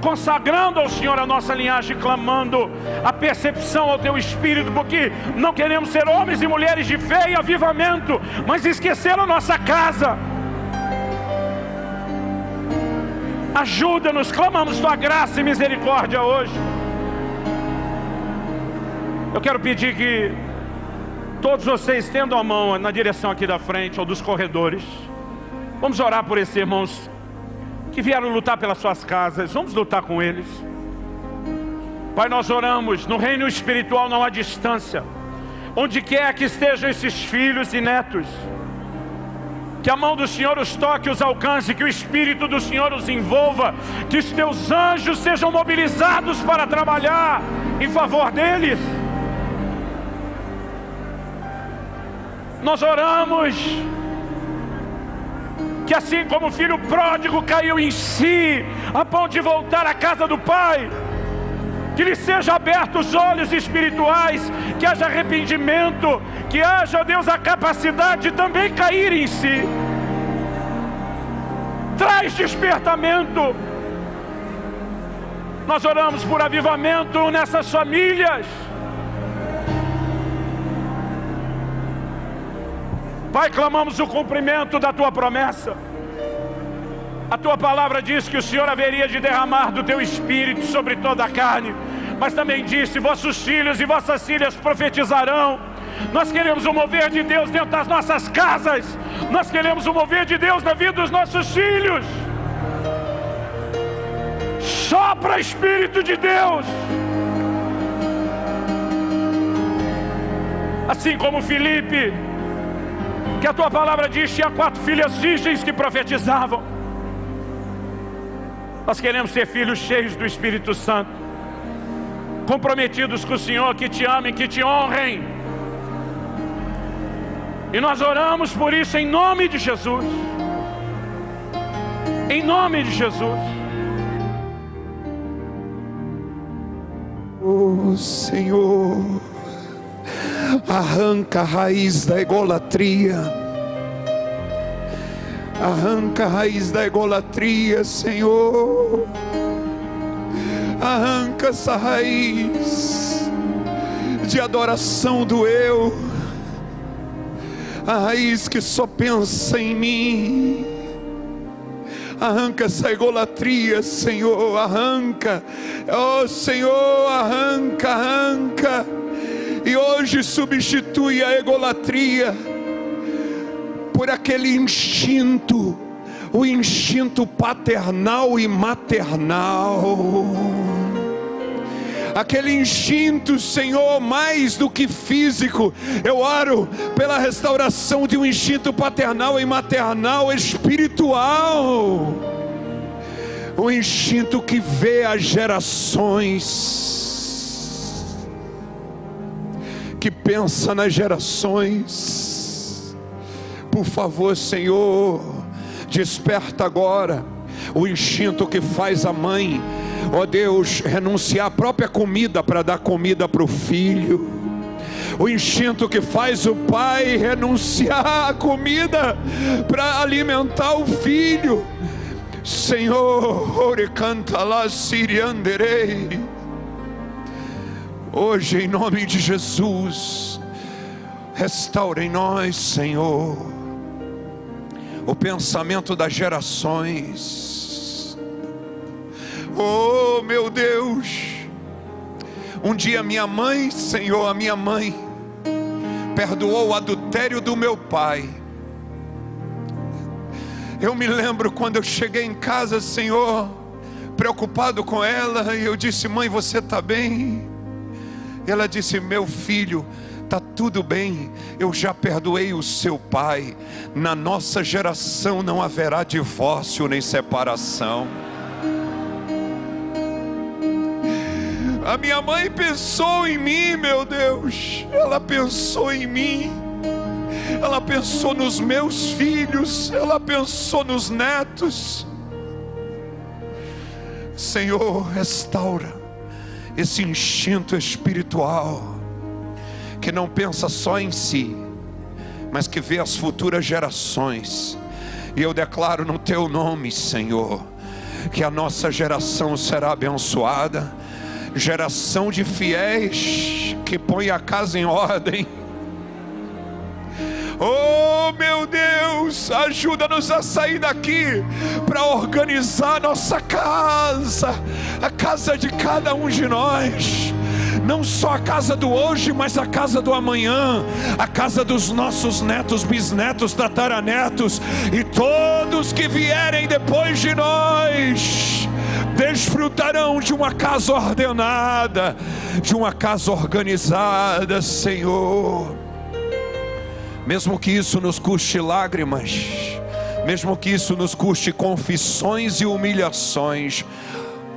consagrando ao Senhor a nossa linhagem, clamando a percepção ao Teu Espírito, porque não queremos ser homens e mulheres de fé e avivamento, mas esquecer a nossa casa. Ajuda-nos, clamamos Tua graça e misericórdia hoje. Eu quero pedir que todos vocês estendam a mão na direção aqui da frente ou dos corredores. Vamos orar por esses irmãos que vieram lutar pelas suas casas. Vamos lutar com eles. Pai, nós oramos, no reino espiritual não há distância. Onde quer que estejam esses filhos e netos, que a mão do Senhor os toque, os alcance, que o Espírito do Senhor os envolva, que os teus anjos sejam mobilizados para trabalhar em favor deles. Nós oramos que assim como o filho pródigo caiu em si, a ponto de voltar à casa do pai, que lhe seja aberto os olhos espirituais, que haja arrependimento, que haja, Deus, a capacidade de também cair em si. Traz despertamento. Nós oramos por avivamento nessas famílias. Pai, clamamos o cumprimento da tua promessa. A tua palavra diz que o Senhor haveria de derramar do teu espírito sobre toda a carne, mas também disse: vossos filhos e vossas filhas profetizarão. Nós queremos o mover de Deus dentro das nossas casas, nós queremos o mover de Deus na vida dos nossos filhos. Sopra Espírito de Deus. Assim como Felipe que a tua palavra diz: tinha quatro filhas virgens que profetizavam. Nós queremos ser filhos cheios do Espírito Santo, comprometidos com o Senhor, que te amem, que te honrem. E nós oramos por isso em nome de Jesus. Em nome de Jesus. Oh Senhor arranca a raiz da egolatria. Arranca a raiz da egolatria, Senhor. Arranca essa raiz de adoração do eu. A raiz que só pensa em mim. Arranca essa egolatria, Senhor, arranca. Oh, Senhor, arranca, arranca e hoje substitui a egolatria por aquele instinto, o instinto paternal e maternal. Aquele instinto, Senhor, mais do que físico, eu oro pela restauração de um instinto paternal e maternal espiritual. Um instinto que vê as gerações que pensa nas gerações. Por favor, Senhor, desperta agora o instinto que faz a mãe, ó Deus, renunciar à própria comida para dar comida para o filho. O instinto que faz o pai renunciar à comida para alimentar o filho Senhor, canta lá, sirianderei. Hoje, em nome de Jesus, restaure em nós, Senhor, o pensamento das gerações. Oh, meu Deus, um dia minha mãe, Senhor, a minha mãe, perdoou o adultério do meu pai. Eu me lembro quando eu cheguei em casa, Senhor, preocupado com ela, e eu disse: Mãe, você está bem? Ela disse: Meu filho, está tudo bem, eu já perdoei o seu pai. Na nossa geração não haverá divórcio nem separação. A minha mãe pensou em mim, meu Deus, ela pensou em mim, ela pensou nos meus filhos, ela pensou nos netos. Senhor, restaura esse instinto espiritual que não pensa só em si, mas que vê as futuras gerações. E eu declaro no teu nome, Senhor, que a nossa geração será abençoada, geração de fiéis que põe a casa em ordem. Oh meu Deus, ajuda-nos a sair daqui para organizar nossa casa, a casa de cada um de nós não só a casa do hoje, mas a casa do amanhã, a casa dos nossos netos, bisnetos, tataranetos e todos que vierem depois de nós desfrutarão de uma casa ordenada, de uma casa organizada, Senhor. Mesmo que isso nos custe lágrimas, mesmo que isso nos custe confissões e humilhações,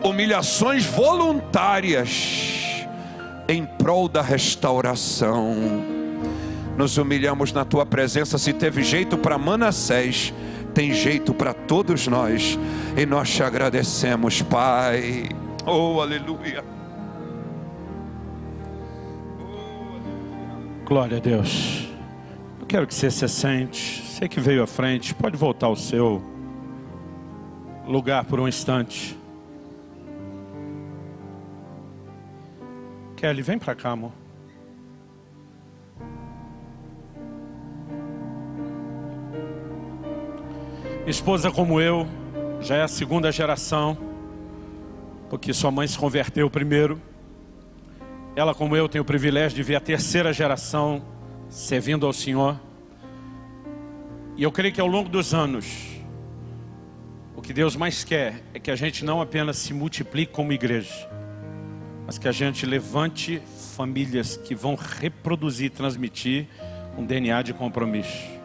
humilhações voluntárias, em prol da restauração. Nos humilhamos na tua presença. Se teve jeito para Manassés, tem jeito para todos nós. E nós te agradecemos, Pai. Oh, aleluia. Glória a Deus. Eu quero que você se sente. Você que veio à frente, pode voltar ao seu lugar por um instante. Kelly, vem para cá, amor. Esposa como eu, já é a segunda geração, porque sua mãe se converteu primeiro. Ela como eu tem o privilégio de ver a terceira geração servindo ao Senhor. E eu creio que ao longo dos anos, o que Deus mais quer é que a gente não apenas se multiplique como igreja, mas que a gente levante famílias que vão reproduzir, transmitir um DNA de compromisso.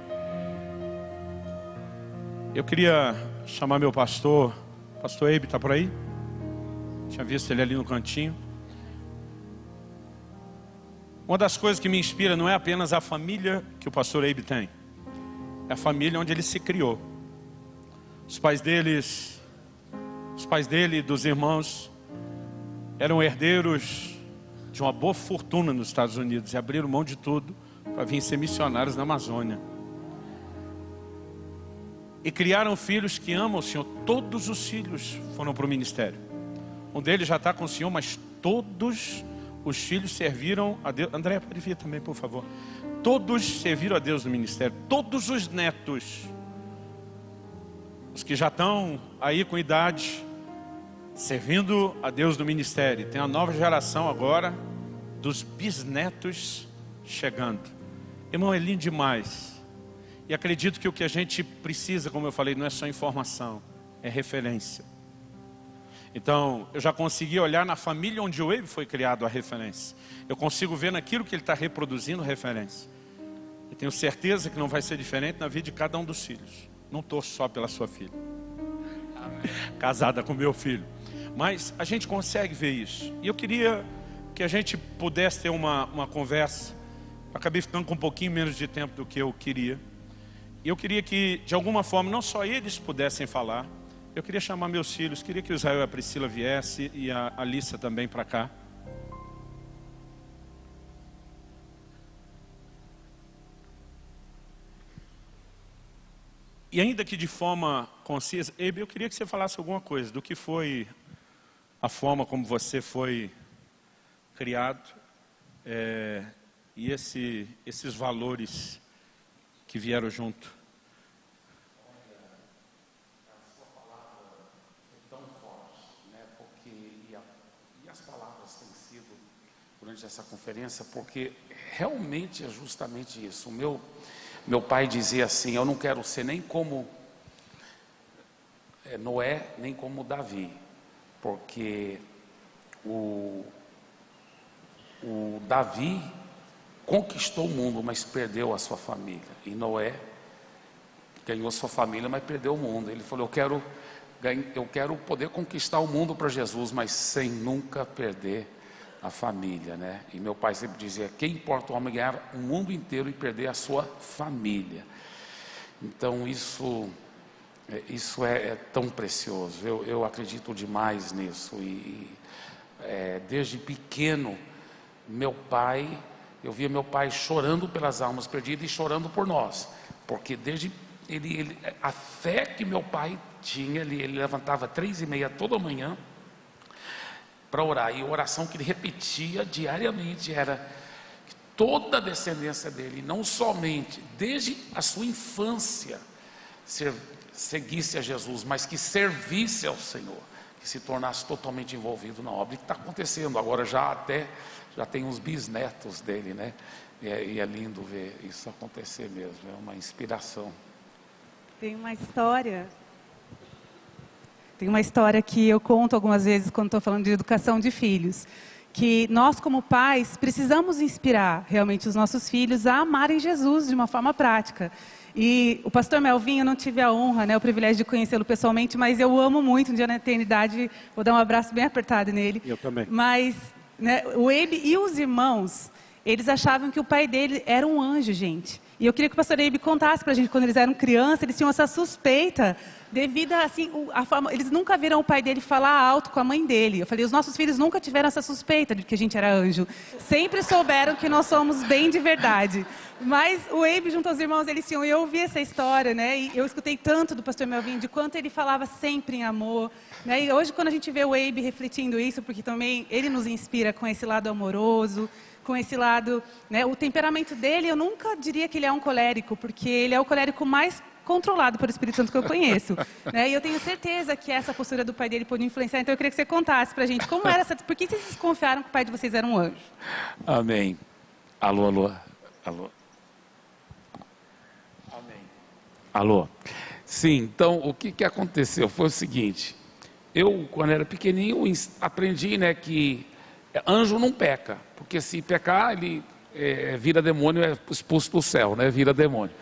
Eu queria chamar meu pastor, pastor Eibe, está por aí? Tinha visto ele ali no cantinho. Uma das coisas que me inspira não é apenas a família que o pastor Eibe tem, é a família onde ele se criou. Os pais deles, os pais dele e dos irmãos eram herdeiros de uma boa fortuna nos Estados Unidos e abriram mão de tudo para vir ser missionários na Amazônia. E criaram filhos que amam o Senhor. Todos os filhos foram para o ministério. Um deles já está com o Senhor, mas todos os filhos serviram a Deus. André, pode vir também, por favor. Todos serviram a Deus no ministério. Todos os netos, os que já estão aí com idade, servindo a Deus no ministério. Tem a nova geração agora dos bisnetos chegando. Irmão, é lindo demais. E acredito que o que a gente precisa, como eu falei, não é só informação, é referência. Então, eu já consegui olhar na família onde o Wave foi criado a referência. Eu consigo ver naquilo que ele está reproduzindo referência. E tenho certeza que não vai ser diferente na vida de cada um dos filhos. Não estou só pela sua filha. Casada com meu filho. Mas a gente consegue ver isso. E eu queria que a gente pudesse ter uma, uma conversa. Acabei ficando com um pouquinho menos de tempo do que eu queria. E eu queria que, de alguma forma, não só eles pudessem falar. Eu queria chamar meus filhos, queria que o Israel e a Priscila viesse e a Alissa também para cá. E ainda que de forma concisa, Ebe, eu queria que você falasse alguma coisa do que foi a forma como você foi criado é, e esse, esses valores que vieram junto. Durante essa conferência, porque realmente é justamente isso. O meu, meu pai dizia assim: Eu não quero ser nem como é, Noé, nem como Davi, porque o, o Davi conquistou o mundo, mas perdeu a sua família, e Noé ganhou sua família, mas perdeu o mundo. Ele falou: Eu quero, eu quero poder conquistar o mundo para Jesus, mas sem nunca perder a família, né? E meu pai sempre dizia: quem importa o homem ganhar o mundo inteiro e perder a sua família. Então isso, é, isso é, é tão precioso. Eu, eu, acredito demais nisso e é, desde pequeno meu pai, eu via meu pai chorando pelas almas perdidas e chorando por nós, porque desde ele, ele a fé que meu pai tinha, ele, ele levantava três e meia toda manhã para orar. E a oração que ele repetia diariamente era que toda a descendência dele, não somente desde a sua infância, seguisse a Jesus, mas que servisse ao Senhor, que se tornasse totalmente envolvido na obra. E está acontecendo agora já até já tem uns bisnetos dele, né? E é, e é lindo ver isso acontecer mesmo. É uma inspiração. Tem uma história tem uma história que eu conto algumas vezes quando estou falando de educação de filhos, que nós como pais precisamos inspirar realmente os nossos filhos a amarem Jesus de uma forma prática. E o pastor Melvin, eu não tive a honra, né, o privilégio de conhecê-lo pessoalmente, mas eu amo muito, um dia na eternidade, vou dar um abraço bem apertado nele. Eu também. Mas né, o Ebe e os irmãos, eles achavam que o pai dele era um anjo, gente. E eu queria que o pastor Ebe contasse para a gente, quando eles eram crianças, eles tinham essa suspeita devido a, assim, a forma, eles nunca viram o pai dele falar alto com a mãe dele. Eu falei, os nossos filhos nunca tiveram essa suspeita de que a gente era anjo. Sempre souberam que nós somos bem de verdade. Mas o Abe junto aos irmãos, eles tinham, eu ouvi essa história, né? E eu escutei tanto do pastor Melvin, de quanto ele falava sempre em amor. Né? E hoje, quando a gente vê o Abe refletindo isso, porque também ele nos inspira com esse lado amoroso, com esse lado, né? O temperamento dele, eu nunca diria que ele é um colérico, porque ele é o colérico mais controlado pelo Espírito Santo que eu conheço. <laughs> né? E eu tenho certeza que essa postura do pai dele pode influenciar. Então eu queria que você contasse para a gente como era essa. Por que vocês desconfiaram que o pai de vocês era um anjo? Amém. Alô, alô, alô. Amém. Alô. Sim, então o que, que aconteceu foi o seguinte. Eu, quando era pequenininho, aprendi né, que anjo não peca, porque se pecar, ele é, vira demônio, é expulso do céu, né, vira demônio.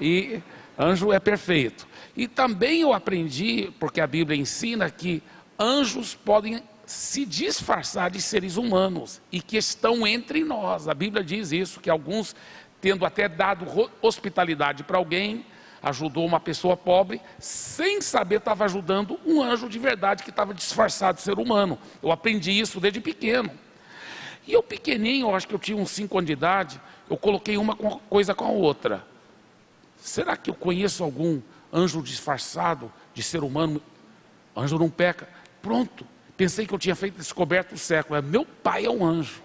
E Anjo é perfeito. E também eu aprendi, porque a Bíblia ensina que anjos podem se disfarçar de seres humanos e que estão entre nós. A Bíblia diz isso, que alguns, tendo até dado hospitalidade para alguém, ajudou uma pessoa pobre, sem saber estava ajudando um anjo de verdade que estava disfarçado de ser humano. Eu aprendi isso desde pequeno. E eu pequenininho, eu acho que eu tinha uns 5 anos de idade, eu coloquei uma coisa com a outra. Será que eu conheço algum anjo disfarçado de ser humano? Anjo não peca. Pronto. Pensei que eu tinha feito descoberto o século. Meu pai é um anjo.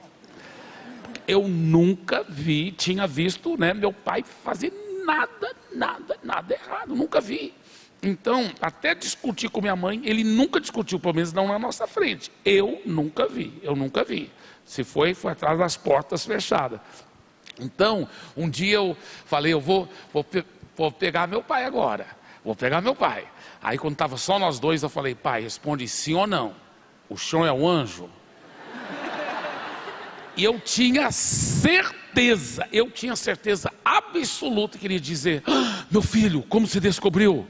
Eu nunca vi, tinha visto, né, meu pai fazer nada, nada, nada errado. Nunca vi. Então, até discutir com minha mãe, ele nunca discutiu, pelo menos não na nossa frente. Eu nunca vi, eu nunca vi. Se foi, foi atrás das portas fechadas. Então, um dia eu falei, eu vou, vou, vou pegar meu pai agora. Vou pegar meu pai. Aí quando estava só nós dois, eu falei, pai, responde sim ou não. O chão é o anjo? E eu tinha certeza, eu tinha certeza absoluta que ele ia dizer, ah, meu filho, como se descobriu?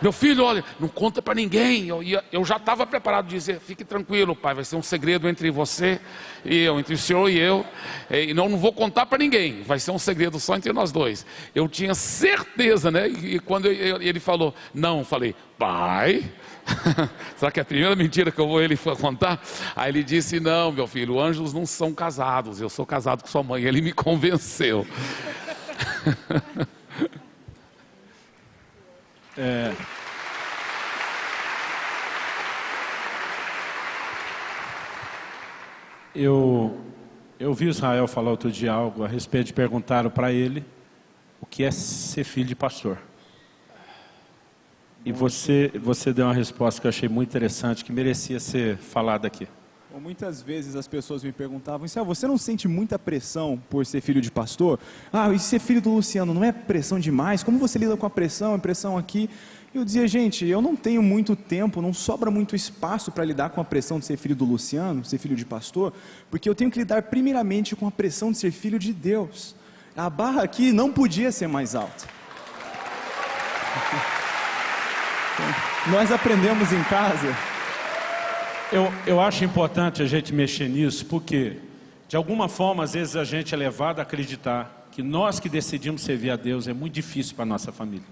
Meu filho, olha, não conta para ninguém. Eu, eu já estava preparado a dizer: fique tranquilo, pai, vai ser um segredo entre você e eu, entre o senhor e eu. E não, não vou contar para ninguém, vai ser um segredo só entre nós dois. Eu tinha certeza, né? E, quando eu, ele falou, não, falei, pai. <laughs> Será que é a primeira mentira que eu vou ele contar? Aí ele disse: Não, meu filho, anjos não são casados. Eu sou casado com sua mãe. Ele me convenceu. <laughs> É... Eu, eu vi Israel falar outro dia algo a respeito de perguntaram para ele o que é ser filho de pastor. E você, você deu uma resposta que eu achei muito interessante, que merecia ser falada aqui. Muitas vezes as pessoas me perguntavam, Céu, você não sente muita pressão por ser filho de pastor? Ah, e ser filho do Luciano não é pressão demais? Como você lida com a pressão, a pressão aqui? eu dizia, gente, eu não tenho muito tempo, não sobra muito espaço para lidar com a pressão de ser filho do Luciano, ser filho de pastor, porque eu tenho que lidar primeiramente com a pressão de ser filho de Deus. A barra aqui não podia ser mais alta. <laughs> Nós aprendemos em casa. Eu, eu acho importante a gente mexer nisso, porque, de alguma forma, às vezes a gente é levado a acreditar que nós que decidimos servir a Deus é muito difícil para a nossa família.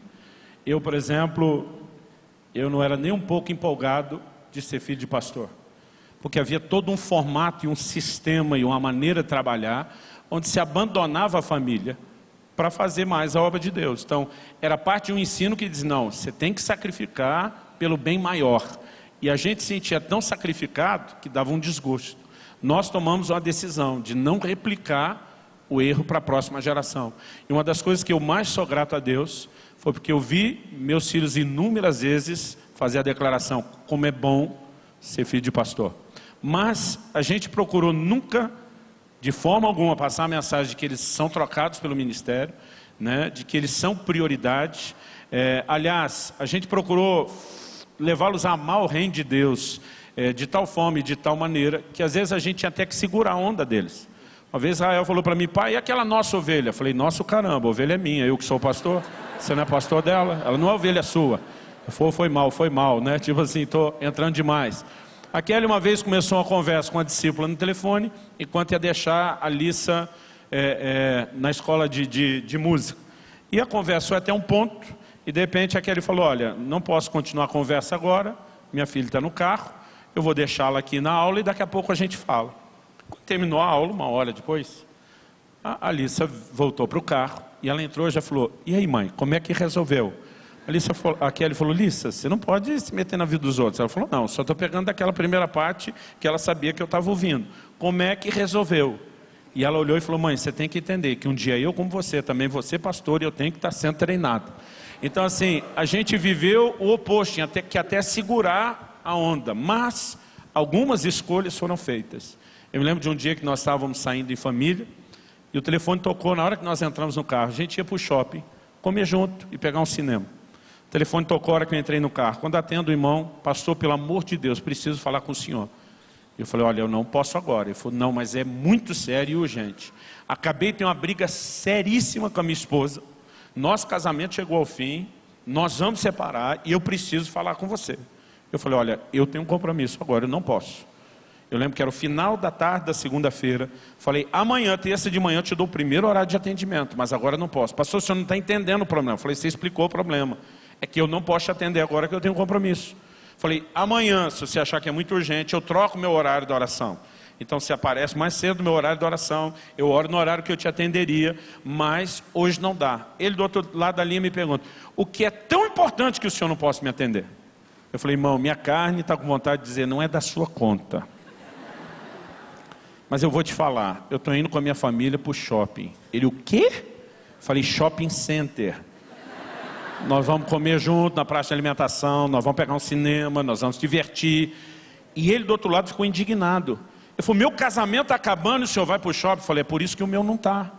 Eu, por exemplo, eu não era nem um pouco empolgado de ser filho de pastor. Porque havia todo um formato e um sistema e uma maneira de trabalhar onde se abandonava a família para fazer mais a obra de Deus. Então, era parte de um ensino que diz, não, você tem que sacrificar pelo bem maior. E a gente se sentia tão sacrificado que dava um desgosto. Nós tomamos uma decisão de não replicar o erro para a próxima geração. E uma das coisas que eu mais sou grato a Deus foi porque eu vi meus filhos inúmeras vezes fazer a declaração, como é bom ser filho de pastor. Mas a gente procurou nunca, de forma alguma, passar a mensagem de que eles são trocados pelo ministério, né, de que eles são prioridade. É, aliás, a gente procurou levá-los a amar o reino de Deus é, de tal forma e de tal maneira que às vezes a gente tinha até que segurar a onda deles. Uma vez Israel falou para mim, pai, e aquela nossa ovelha? Eu falei, nosso caramba, a ovelha é minha, eu que sou pastor. Você não é pastor dela? Ela não é ovelha sua. Foi, foi mal, foi mal, né? Tipo assim, estou entrando demais. A Kelly uma vez começou uma conversa com a discípula no telefone, enquanto ia deixar a Lissa é, é, na escola de, de, de, música. E a conversa foi até um ponto, e de repente a Kelly falou, olha, não posso continuar a conversa agora, minha filha está no carro, eu vou deixá-la aqui na aula e daqui a pouco a gente fala. Quando terminou a aula, uma hora depois, a Alissa voltou para o carro e ela entrou e já falou, e aí mãe, como é que resolveu? A, Kelly falou, Lissa, você não pode se meter na vida dos outros. Ela falou, não, só estou pegando daquela primeira parte que ela sabia que eu estava ouvindo. Como é que resolveu? E ela olhou e falou, mãe, você tem que entender que um dia eu como você, também você pastor, e eu tenho que estar sendo treinado. Então assim, a gente viveu o oposto, tinha que até segurar a onda, mas algumas escolhas foram feitas. Eu me lembro de um dia que nós estávamos saindo em família, e o telefone tocou na hora que nós entramos no carro. A gente ia para o shopping, comer junto e pegar um cinema. O telefone tocou na hora que eu entrei no carro. Quando atendo o irmão, pastor, pelo amor de Deus, preciso falar com o senhor. Eu falei, olha, eu não posso agora. Ele falou, não, mas é muito sério e urgente. Acabei de ter uma briga seríssima com a minha esposa. Nosso casamento chegou ao fim, nós vamos separar e eu preciso falar com você. Eu falei, olha, eu tenho um compromisso agora, eu não posso. Eu lembro que era o final da tarde da segunda-feira. Falei, amanhã, terça de manhã, eu te dou o primeiro horário de atendimento, mas agora não posso. Pastor, o senhor não está entendendo o problema. Falei, você explicou o problema. É que eu não posso te atender agora que eu tenho um compromisso. Falei, amanhã, se você achar que é muito urgente, eu troco meu horário da oração. Então, se aparece mais cedo no meu horário de oração, eu oro no horário que eu te atenderia, mas hoje não dá. Ele do outro lado da linha me pergunta, o que é tão importante que o senhor não possa me atender? Eu falei, irmão, minha carne está com vontade de dizer, não é da sua conta. Mas eu vou te falar, eu estou indo com a minha família para o shopping. Ele, o quê? Falei, shopping center. Nós vamos comer junto na praça de alimentação, nós vamos pegar um cinema, nós vamos divertir. E ele do outro lado ficou indignado. Ele falou, meu casamento está acabando e o senhor vai para o shopping? Eu falei, é por isso que o meu não está.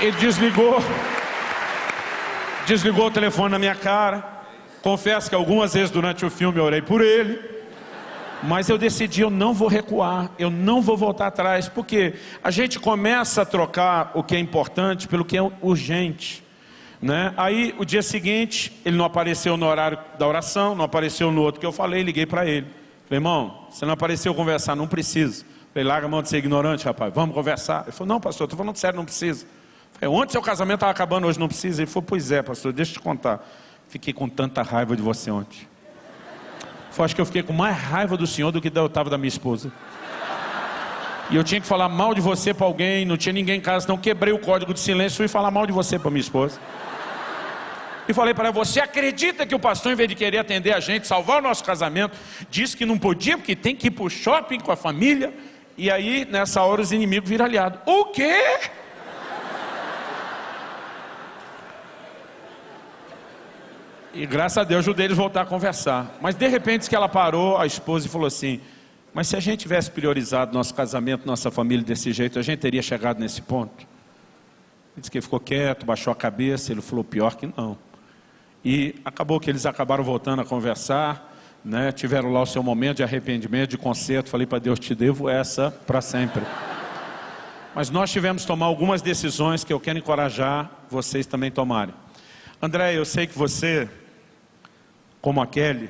Ele desligou, desligou o telefone na minha cara. Confesso que algumas vezes durante o filme eu orei por ele, mas eu decidi, eu não vou recuar, eu não vou voltar atrás, porque a gente começa a trocar o que é importante pelo que é urgente. Né? Aí, o dia seguinte, ele não apareceu no horário da oração, não apareceu no outro que eu falei, liguei para ele. Falei, irmão, você não apareceu conversar, não precisa. Falei, larga a mão de ser ignorante, rapaz, vamos conversar. Ele falou, não, pastor, estou falando sério, não precisa. Falei, ontem seu casamento estava acabando, hoje não precisa. Ele falou, pois é, pastor, deixa eu te contar. Fiquei com tanta raiva de você ontem. Foi, acho que eu fiquei com mais raiva do senhor do que eu estava da minha esposa. e eu tinha que falar mal de você para alguém, não tinha ninguém em casa, então quebrei o código de silêncio e fui falar mal de você para minha esposa. E falei para ela, você acredita que o pastor, em vez de querer atender a gente, salvar o nosso casamento, disse que não podia, porque tem que ir para o shopping com a família? E aí, nessa hora, os inimigos viram aliado. O quê? <laughs> E graças a Deus ajudei eles a voltar a conversar. Mas de repente que ela parou, a esposa e falou assim: Mas se a gente tivesse priorizado nosso casamento, nossa família desse jeito, a gente teria chegado nesse ponto? Ele disse que ele ficou quieto, baixou a cabeça, ele falou: Pior que não. E acabou que eles acabaram voltando a conversar, né? tiveram lá o seu momento de arrependimento, de conserto. Falei para Deus: Te devo essa para sempre. Mas nós tivemos que tomar algumas decisões que eu quero encorajar vocês também tomarem. André, eu sei que você como a Kelly,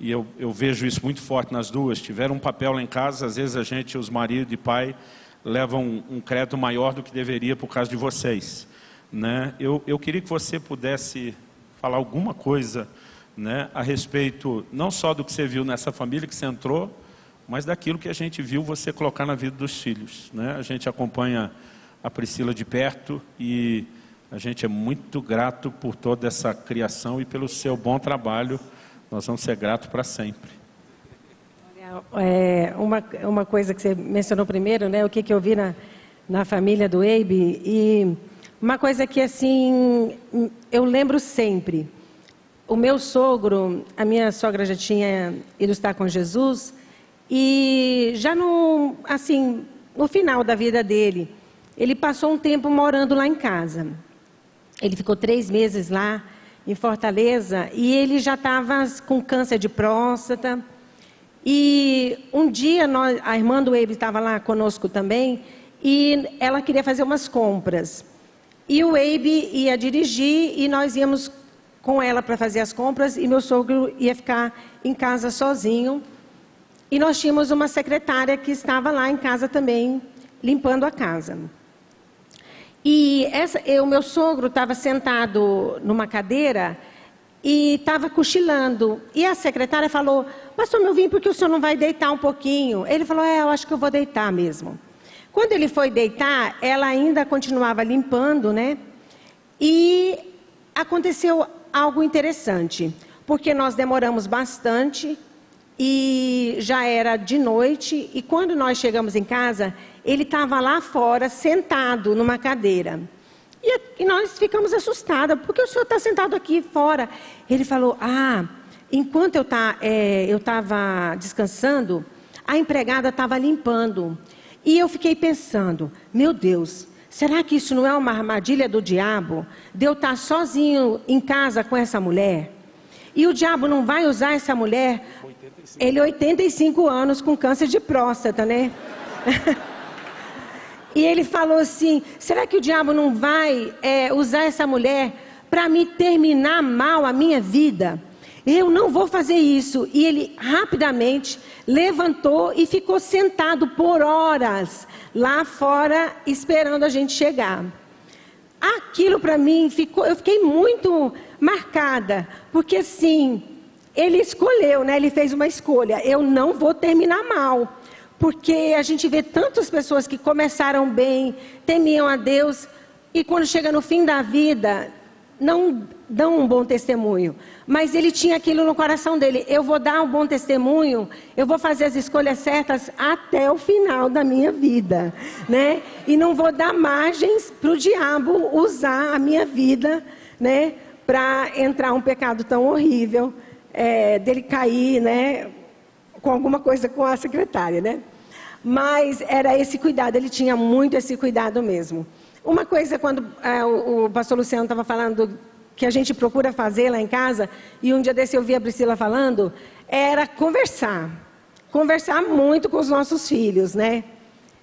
e eu, eu vejo isso muito forte nas duas, tiveram um papel lá em casa, às vezes a gente, os maridos e pai, levam um, um crédito maior do que deveria por causa de vocês. Né? Eu, eu queria que você pudesse falar alguma coisa né, a respeito, não só do que você viu nessa família que você entrou, mas daquilo que a gente viu você colocar na vida dos filhos. Né? A gente acompanha a Priscila de perto e a gente é muito grato por toda essa criação e pelo seu bom trabalho. Nós vamos ser gratos para sempre. É, uma, uma coisa que você mencionou primeiro, né? O que, que eu vi na, na família do Eibe. E uma coisa que, assim, eu lembro sempre. O meu sogro, a minha sogra já tinha ido estar com Jesus. E já no, assim, no final da vida dele, ele passou um tempo morando lá em casa. Ele ficou três meses lá em Fortaleza e ele já estava com câncer de próstata. E um dia nós, a irmã do Eibe estava lá conosco também e ela queria fazer umas compras. E o Eibe ia dirigir e nós íamos com ela para fazer as compras e meu sogro ia ficar em casa sozinho. E nós tínhamos uma secretária que estava lá em casa também, limpando a casa. E essa, o meu sogro estava sentado numa cadeira e estava cochilando. E a secretária falou: Pastor, meu vim, porque o senhor não vai deitar um pouquinho? Ele falou: É, eu acho que eu vou deitar mesmo. Quando ele foi deitar, ela ainda continuava limpando, né? E aconteceu algo interessante, porque nós demoramos bastante e já era de noite. E quando nós chegamos em casa, ele estava lá fora, sentado numa cadeira. E, e nós ficamos assustadas, porque o senhor está sentado aqui fora. Ele falou: Ah, enquanto eu tá, é, estava descansando, a empregada estava limpando. E eu fiquei pensando: Meu Deus, será que isso não é uma armadilha do diabo? De eu estar sozinho em casa com essa mulher? E o diabo não vai usar essa mulher? 85. Ele 85 anos com câncer de próstata, né? <laughs> E ele falou assim: será que o diabo não vai é, usar essa mulher para me terminar mal a minha vida? Eu não vou fazer isso. E ele rapidamente levantou e ficou sentado por horas lá fora, esperando a gente chegar. Aquilo para mim ficou, eu fiquei muito marcada, porque assim, ele escolheu, né? Ele fez uma escolha. Eu não vou terminar mal porque a gente vê tantas pessoas que começaram bem, temiam a Deus, e quando chega no fim da vida, não dão um bom testemunho. Mas ele tinha aquilo no coração dele: eu vou dar um bom testemunho, eu vou fazer as escolhas certas até o final da minha vida, né? E não vou dar margens para o diabo usar a minha vida, né? Para entrar um pecado tão horrível, é, dele cair, né? com alguma coisa com a secretária, né? Mas era esse cuidado, ele tinha muito esse cuidado mesmo. Uma coisa, quando é, o, o pastor Luciano estava falando que a gente procura fazer lá em casa, e um dia desse eu vi a Priscila falando, era conversar. Conversar muito com os nossos filhos, né?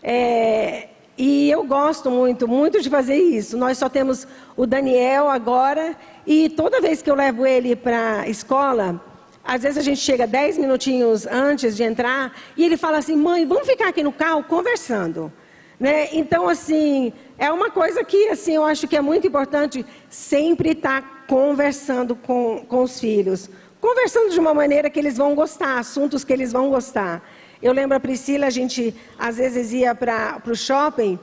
É, e eu gosto muito, muito de fazer isso. Nós só temos o Daniel agora, e toda vez que eu levo ele para a escola, às vezes a gente chega dez minutinhos antes de entrar e ele fala assim: mãe, vamos ficar aqui no carro conversando. Né? Então, assim, é uma coisa que assim, eu acho que é muito importante sempre estar conversando com, com os filhos. Conversando de uma maneira que eles vão gostar, assuntos que eles vão gostar. Eu lembro a Priscila, a gente às vezes ia para o shopping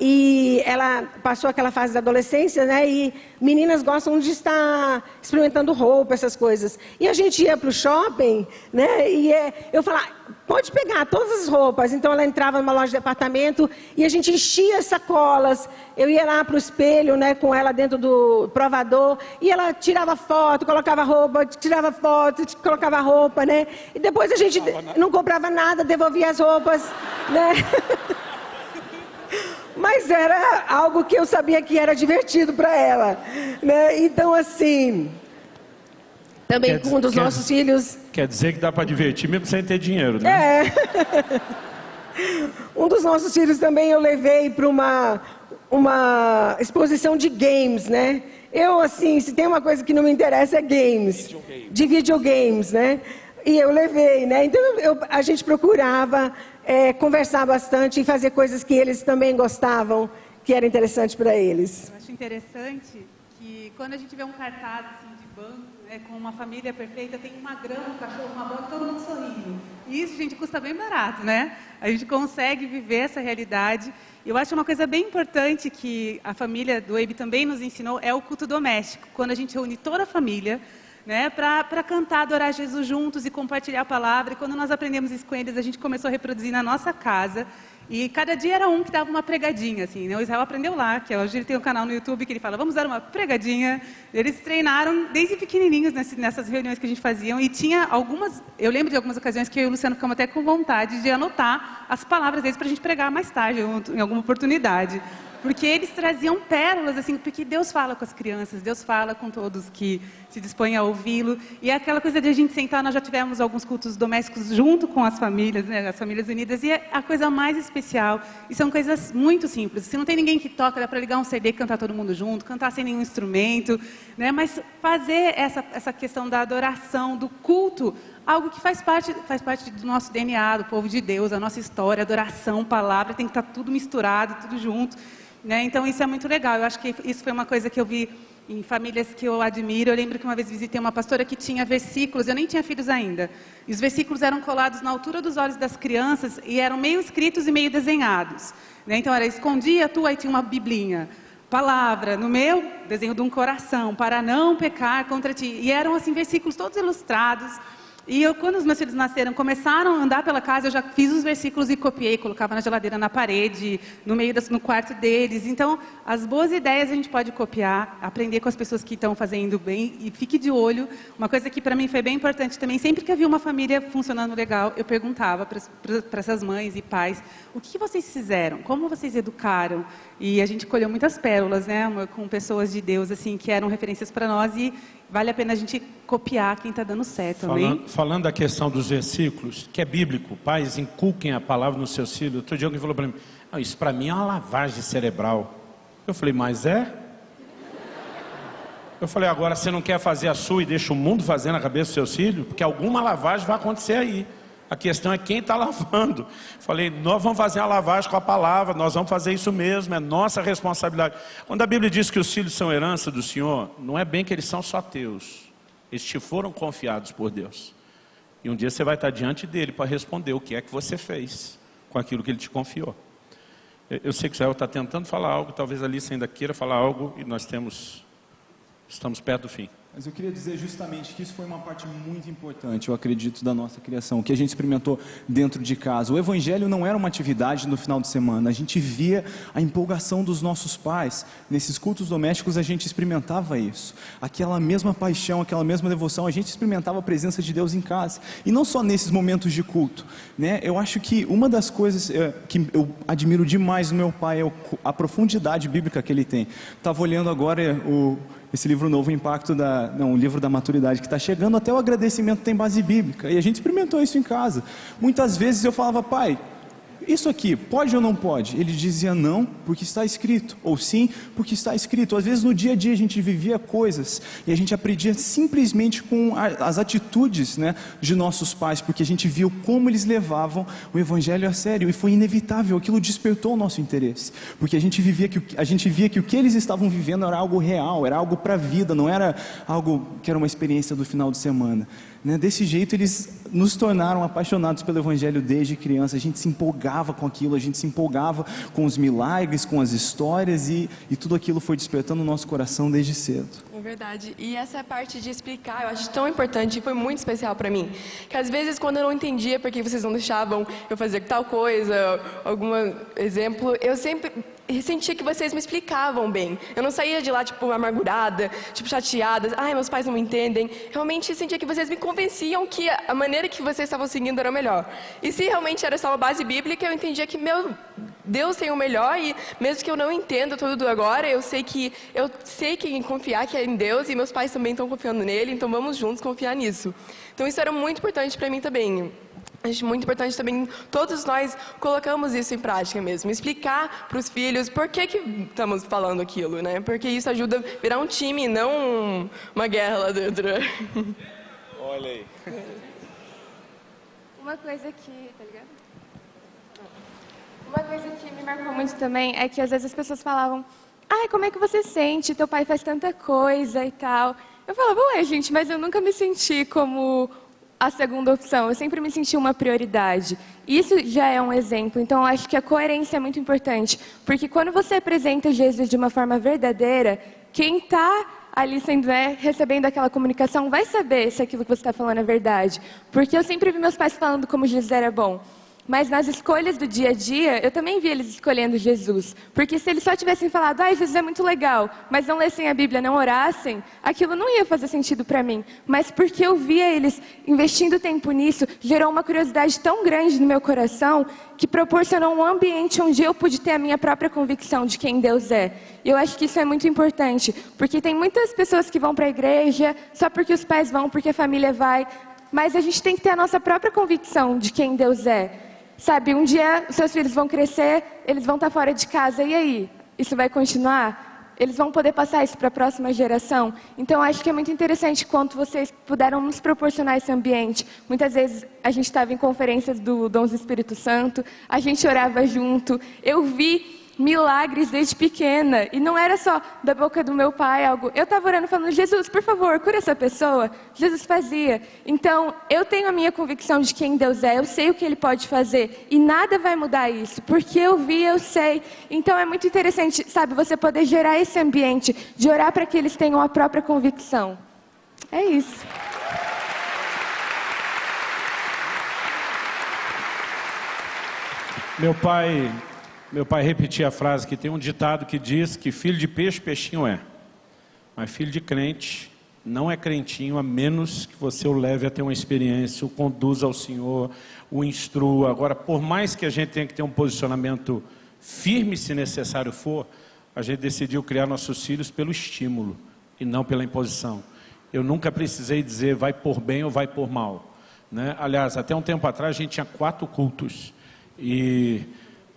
e ela passou aquela fase da adolescência, né? E meninas gostam de estar experimentando roupa, essas coisas. E a gente ia para o shopping, né? E é, eu falava, pode pegar todas as roupas. Então ela entrava numa loja de departamento e a gente enchia sacolas. Eu ia lá para o espelho, né? Com ela dentro do provador e ela tirava foto, colocava roupa, tirava foto, colocava roupa, né? E depois a gente não comprava nada, devolvia as roupas, né? <laughs> mas era algo que eu sabia que era divertido para ela, né? Então assim, também quer com um dos quer, nossos filhos. Quer dizer que dá para divertir mesmo sem ter dinheiro, né? É. <laughs> um dos nossos filhos também eu levei para uma uma exposição de games, né? Eu assim, se tem uma coisa que não me interessa é games, de videogames, né? E eu levei, né? Então eu, a gente procurava é, conversar bastante e fazer coisas que eles também gostavam, que era interessante para eles. Eu acho interessante que quando a gente vê um cartaz assim, de banco, né, com uma família perfeita, tem uma grama, um cachorro, uma bola, todo mundo sorrindo. E isso, gente, custa bem barato, né? A gente consegue viver essa realidade. Eu acho uma coisa bem importante que a família do EIB também nos ensinou é o culto doméstico. Quando a gente reúne toda a família, né, para cantar, adorar Jesus juntos e compartilhar a palavra. E quando nós aprendemos isso com eles, a gente começou a reproduzir na nossa casa. E cada dia era um que dava uma pregadinha, assim, né? O Israel aprendeu lá, que hoje ele tem um canal no YouTube que ele fala, vamos dar uma pregadinha. Eles treinaram desde pequenininhos nessas reuniões que a gente fazia. E tinha algumas, eu lembro de algumas ocasiões que eu e o Luciano ficamos até com vontade de anotar as palavras deles para a gente pregar mais tarde, em alguma oportunidade. Porque eles traziam pérolas, assim, porque Deus fala com as crianças, Deus fala com todos que se dispõem a ouvi-lo. E é aquela coisa de a gente sentar, nós já tivemos alguns cultos domésticos junto com as famílias, né, as famílias unidas, e é a coisa mais especial. E são coisas muito simples. Se não tem ninguém que toca, dá para ligar um CD e cantar todo mundo junto, cantar sem nenhum instrumento, né, mas fazer essa, essa questão da adoração, do culto, algo que faz parte, faz parte do nosso DNA, do povo de Deus, a nossa história, adoração, palavra, tem que estar tudo misturado, tudo junto. Né? Então, isso é muito legal. Eu acho que isso foi uma coisa que eu vi em famílias que eu admiro. Eu lembro que uma vez visitei uma pastora que tinha versículos, eu nem tinha filhos ainda. E os versículos eram colados na altura dos olhos das crianças e eram meio escritos e meio desenhados. Né? Então, era escondia tu, aí tinha uma biblinha. Palavra, no meu, desenho de um coração, para não pecar contra ti. E eram, assim, versículos todos ilustrados. E eu, quando os meus filhos nasceram, começaram a andar pela casa, eu já fiz os versículos e copiei, colocava na geladeira, na parede, no meio das, no quarto deles. Então, as boas ideias a gente pode copiar, aprender com as pessoas que estão fazendo bem e fique de olho. Uma coisa que para mim foi bem importante também, sempre que havia uma família funcionando legal, eu perguntava para essas mães e pais, o que vocês fizeram? Como vocês educaram? E a gente colheu muitas pérolas, né, com pessoas de Deus assim que eram referências para nós e vale a pena a gente copiar quem está dando certo, falando, falando da questão dos versículos, que é bíblico, pais inculquem a palavra nos seus filhos. Outro dia alguém falou para mim, ah, isso para mim é uma lavagem cerebral. Eu falei, mas é? Eu falei, agora você não quer fazer a sua e deixa o mundo fazer na cabeça dos seus filhos? Porque alguma lavagem vai acontecer aí. A questão é quem está lavando. Falei, nós vamos fazer a lavagem com a palavra, nós vamos fazer isso mesmo, é nossa responsabilidade. Quando a Bíblia diz que os filhos são herança do Senhor, não é bem que eles são só teus. Eles te foram confiados por Deus. E um dia você vai estar diante dele para responder o que é que você fez com aquilo que ele te confiou. Eu sei que o Israel está tentando falar algo, talvez a Alice ainda queira falar algo, e nós temos, estamos perto do fim. Mas eu queria dizer justamente que isso foi uma parte muito importante, eu acredito, da nossa criação, que a gente experimentou dentro de casa. O Evangelho não era uma atividade no final de semana, a gente via a empolgação dos nossos pais. Nesses cultos domésticos a gente experimentava isso. Aquela mesma paixão, aquela mesma devoção, a gente experimentava a presença de Deus em casa. E não só nesses momentos de culto. Né? Eu acho que uma das coisas é, que eu admiro demais no meu pai é a profundidade bíblica que ele tem. Estava olhando agora o esse livro novo, o impacto da, não, o livro da maturidade que está chegando, até o agradecimento tem base bíblica. E a gente experimentou isso em casa. Muitas vezes eu falava, pai, isso aqui, pode ou não pode? Ele dizia não, porque está escrito, ou sim, porque está escrito. Às vezes no dia a dia a gente vivia coisas e a gente aprendia simplesmente com as atitudes né, de nossos pais, porque a gente viu como eles levavam o evangelho a sério e foi inevitável, aquilo despertou o nosso interesse, porque a gente, vivia que, a gente via que o que eles estavam vivendo era algo real, era algo para a vida, não era algo que era uma experiência do final de semana. Né? Desse jeito, eles nos tornaram apaixonados pelo Evangelho desde criança. A gente se empolgava com aquilo, a gente se empolgava com os milagres, com as histórias, e, e tudo aquilo foi despertando o nosso coração desde cedo. É verdade. E essa parte de explicar, eu acho tão importante e foi muito especial para mim. Que às vezes, quando eu não entendia porque vocês não deixavam eu fazer tal coisa, algum exemplo, eu sempre sentia que vocês me explicavam bem. Eu não saía de lá, tipo, amargurada, tipo, chateada. Ai, meus pais não me entendem. Realmente sentia que vocês me convenciam que a maneira que vocês estavam seguindo era melhor. E se realmente era só uma base bíblica, eu entendia que, meu, Deus tem o melhor e mesmo que eu não entenda tudo agora, eu sei que eu sei quem confiar que é em Deus e meus pais também estão confiando nele, então vamos juntos confiar nisso. Então isso era muito importante para mim também. Acho muito importante também, todos nós colocamos isso em prática mesmo. Explicar para os filhos por que, que estamos falando aquilo, né? Porque isso ajuda a virar um time, não uma guerra lá dentro. Olha aí. Uma coisa que, tá ligado? Uma coisa que me marcou muito também é que às vezes as pessoas falavam, ai, como é que você sente? Teu pai faz tanta coisa e tal. Eu falava, ué, gente, mas eu nunca me senti como a segunda opção. Eu sempre me senti uma prioridade. Isso já é um exemplo. Então, acho que a coerência é muito importante. Porque quando você apresenta Jesus de uma forma verdadeira, quem está ali sendo, né, recebendo aquela comunicação vai saber se aquilo que você está falando é verdade. Porque eu sempre vi meus pais falando como Jesus era bom. Mas nas escolhas do dia a dia, eu também vi eles escolhendo Jesus. Porque se eles só tivessem falado, ah, Jesus é muito legal, mas não lessem a Bíblia, não orassem, aquilo não ia fazer sentido para mim. Mas porque eu via eles investindo tempo nisso, gerou uma curiosidade tão grande no meu coração que proporcionou um ambiente onde eu pude ter a minha própria convicção de quem Deus é. E eu acho que isso é muito importante, porque tem muitas pessoas que vão para a igreja só porque os pais vão, porque a família vai, mas a gente tem que ter a nossa própria convicção de quem Deus é. Sabe, um dia os seus filhos vão crescer, eles vão estar fora de casa, e aí? Isso vai continuar? Eles vão poder passar isso para a próxima geração? Então, acho que é muito interessante quanto vocês puderam nos proporcionar esse ambiente. Muitas vezes a gente estava em conferências do Dons do Espírito Santo, a gente orava junto. Eu vi milagres desde pequena. E não era só da boca do meu pai algo. Eu estava orando falando, Jesus, por favor, cura essa pessoa. Jesus fazia. Então, eu tenho a minha convicção de quem Deus é, eu sei o que Ele pode fazer. E nada vai mudar isso, porque eu vi, eu sei. Então, é muito interessante, sabe, você poder gerar esse ambiente de orar para que eles tenham a própria convicção. É isso. Meu pai meu pai repetia a frase que tem um ditado que diz que filho de peixe, peixinho é. Mas filho de crente não é crentinho a menos que você o leve a ter uma experiência, o conduza ao Senhor, o instrua. Agora, por mais que a gente tenha que ter um posicionamento firme, se necessário for, a gente decidiu criar nossos filhos pelo estímulo e não pela imposição. Eu nunca precisei dizer vai por bem ou vai por mal. Né? Aliás, até um tempo atrás a gente tinha quatro cultos. E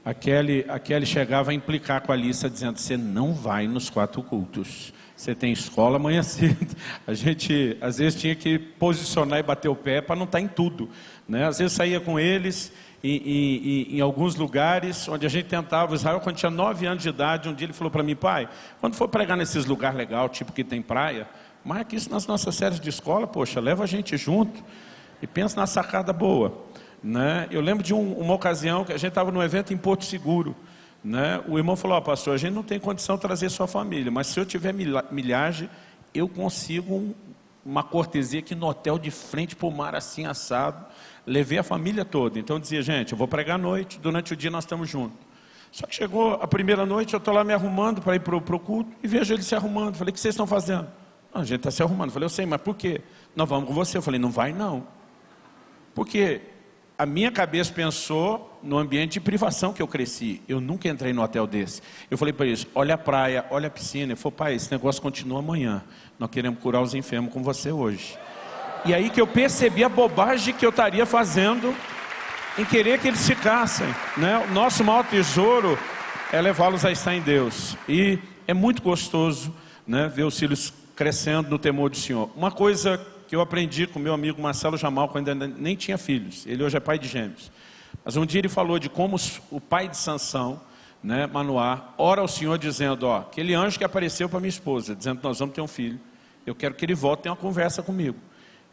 a Kelly, a Kelly chegava a implicar com a Alissa, dizendo, você não vai nos quatro cultos. Você tem escola amanhã <laughs> cedo. A gente, às vezes, tinha que posicionar e bater o pé para não estar tá em tudo. Né? Às vezes, saía com eles em, em, em, alguns lugares onde a gente tentava. Israel, quando tinha nove anos de idade, um dia ele falou para mim, pai, quando for pregar nesses lugares legais, tipo que tem praia, marque isso nas nossas séries de escola, poxa, leva a gente junto e pensa na sacada boa. Né? Eu lembro de um, uma ocasião que a gente estava num evento em Porto Seguro. Né? O irmão falou, oh, pastor, a gente não tem condição de trazer sua família, mas se eu tiver milhagem, eu consigo um, uma cortesia aqui no hotel de frente para o mar assim assado. Levei a família toda. Então dizia, gente, eu vou pregar à noite, durante o dia nós estamos juntos. Só que chegou a primeira noite, eu estou lá me arrumando para ir para o culto e vejo ele se arrumando. Falei, o que vocês estão fazendo? a gente está se arrumando. Falei, eu sei, mas por quê? Nós vamos com você. Eu falei, não vai não. Porque a minha cabeça pensou no ambiente de privação que eu cresci. Eu nunca entrei no hotel desse. Eu falei para eles, olha a praia, olha a piscina. Ele falou, pai, esse negócio continua amanhã. Nós queremos curar os enfermos com você hoje. E aí que eu percebi a bobagem que eu estaria fazendo em querer que eles ficassem. Né? O nosso maior tesouro é levá-los a estar em Deus. E é muito gostoso né, ver os filhos crescendo no temor do Senhor. Uma coisa que eu aprendi com meu amigo Marcelo Jamal, quando ainda nem tinha filhos. Ele hoje é pai de gêmeos. Mas um dia ele falou de como o pai de Sansão, né, Manoá, ora ao Senhor dizendo, ó, aquele anjo que apareceu para minha esposa, dizendo que nós vamos ter um filho, eu quero que ele volte e tenha uma conversa comigo.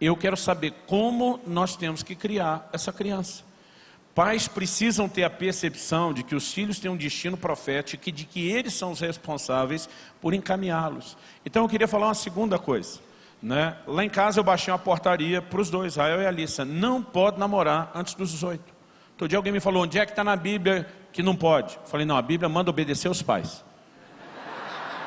Eu quero saber como nós temos que criar essa criança. Pais precisam ter a percepção de que os filhos têm um destino profético e de que eles são os responsáveis por encaminhá-los. Então eu queria falar uma segunda coisa. Né? Lá em casa eu baixei uma portaria para os dois, Rael e Alissa. Não pode namorar antes dos 18. Todo dia alguém me falou, onde é que está na Bíblia que não pode? Eu falei, não, a Bíblia manda obedecer os pais.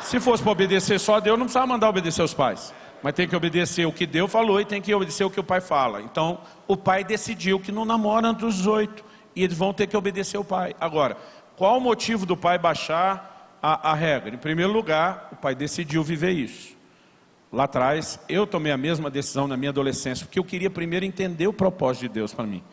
Se fosse para obedecer só Deus, não precisava mandar obedecer os pais. Mas tem que obedecer o que Deus falou e tem que obedecer o que o pai fala. Então, o pai decidiu que não namora antes dos 18 e eles vão ter que obedecer o pai. Agora, qual o motivo do pai baixar a, a regra? Em primeiro lugar, o pai decidiu viver isso. Lá atrás, eu tomei a mesma decisão na minha adolescência, porque eu queria primeiro entender o propósito de Deus para mim.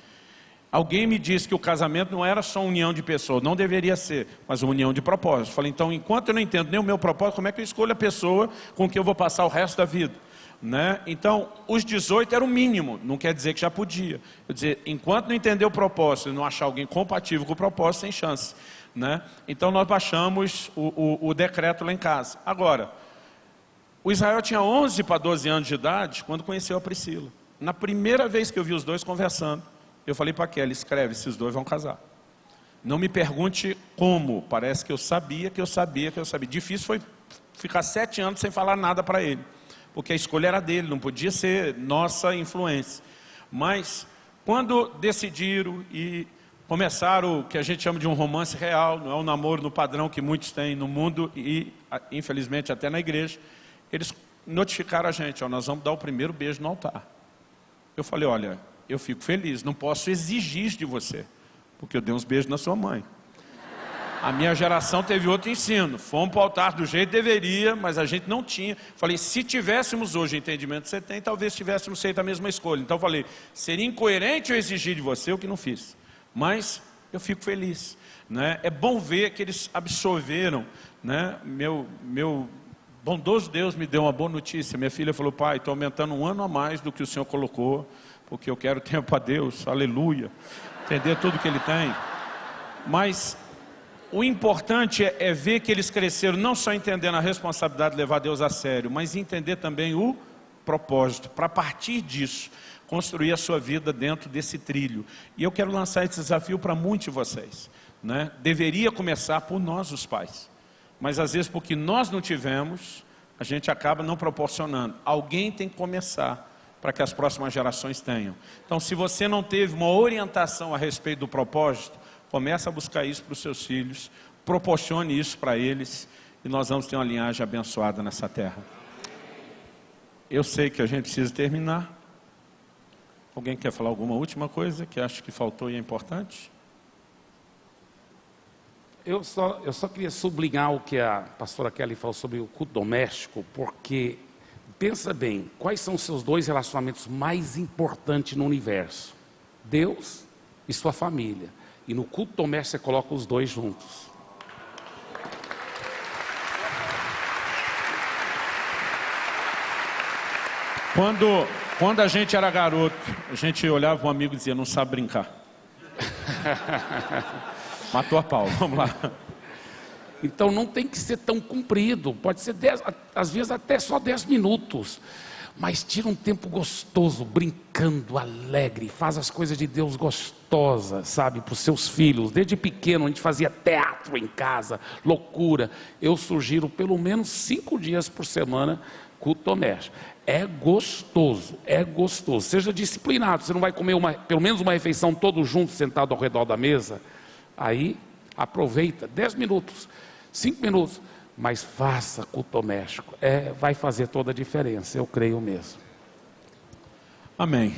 Alguém me disse que o casamento não era só união de pessoas, não deveria ser, mas uma união de propósitos. Falei, então, enquanto eu não entendo nem o meu propósito, como é que eu escolho a pessoa com que eu vou passar o resto da vida? Né? Então, os 18 era o mínimo, não quer dizer que já podia. Quer dizer, enquanto não entender o propósito e não achar alguém compatível com o propósito, sem chance. Né? Então, nós baixamos o, o, o decreto lá em casa. Agora, o Israel tinha 11 para 12 anos de idade quando conheceu a Priscila. Na primeira vez que eu vi os dois conversando, eu falei para Kelly, escreve, esses dois vão casar. Não me pergunte como, parece que eu sabia, que eu sabia, que eu sabia. Difícil foi ficar sete anos sem falar nada para ele porque a escolha era dele, não podia ser nossa influência. Mas, quando decidiram e começaram o que a gente chama de um romance real, não é um namoro no padrão que muitos têm no mundo e, infelizmente, até na igreja, eles notificaram a gente, ó, nós vamos dar o primeiro beijo no altar. Eu falei, olha, eu fico feliz, não posso exigir de você, porque eu dei uns beijos na sua mãe. A minha geração teve outro ensino. Fomos para o altar do jeito que deveria, mas a gente não tinha. Falei, se tivéssemos hoje o entendimento que você tem, talvez tivéssemos feito a mesma escolha. Então falei, seria incoerente eu exigir de você o que não fiz. Mas eu fico feliz. Né? É bom ver que eles absorveram. Né? Meu, meu bondoso Deus me deu uma boa notícia. Minha filha falou, pai, estou aumentando um ano a mais do que o Senhor colocou, porque eu quero <laughs> tempo a Deus, aleluia. Entender tudo que Ele tem. Mas o importante é, é, ver que eles cresceram não só entendendo a responsabilidade de levar Deus a sério, mas entender também o propósito, para partir disso, construir a sua vida dentro desse trilho. E eu quero lançar esse desafio para muitos de vocês. Né? Deveria começar por nós, os pais. Mas às vezes, porque nós não tivemos, a gente acaba não proporcionando. Alguém tem que começar para que as próximas gerações tenham. Então, se você não teve uma orientação a respeito do propósito, Comece a buscar isso para os seus filhos, proporcione isso para eles e nós vamos ter uma linhagem abençoada nessa terra. Eu sei que a gente precisa terminar. Alguém quer falar alguma última coisa que acha que faltou e é importante? Eu só, eu só queria sublinhar o que a pastora Kelly falou sobre o culto doméstico, porque pensa bem, quais são os seus dois relacionamentos mais importantes no universo? Deus e sua família. E no culto doméstico você coloca os dois juntos. Quando, quando a gente era garoto, a gente olhava um amigo e dizia, não sabe brincar. <laughs> Matou a pau, vamos lá. Então não tem que ser tão comprido, pode ser dez, às vezes até só 10 minutos mas tira um tempo gostoso, brincando, alegre, faz as coisas de Deus gostosas, sabe, para os seus filhos. Desde pequeno a gente fazia teatro em casa, loucura. Eu sugiro pelo menos cinco dias por semana culto doméstico. É gostoso, é gostoso. Seja disciplinado, você não vai comer uma, pelo menos uma refeição todos juntos, sentado ao redor da mesa. Aí, aproveita, dez minutos, cinco minutos mas faça culto doméstico. É, vai fazer toda a diferença, eu creio mesmo. Amém.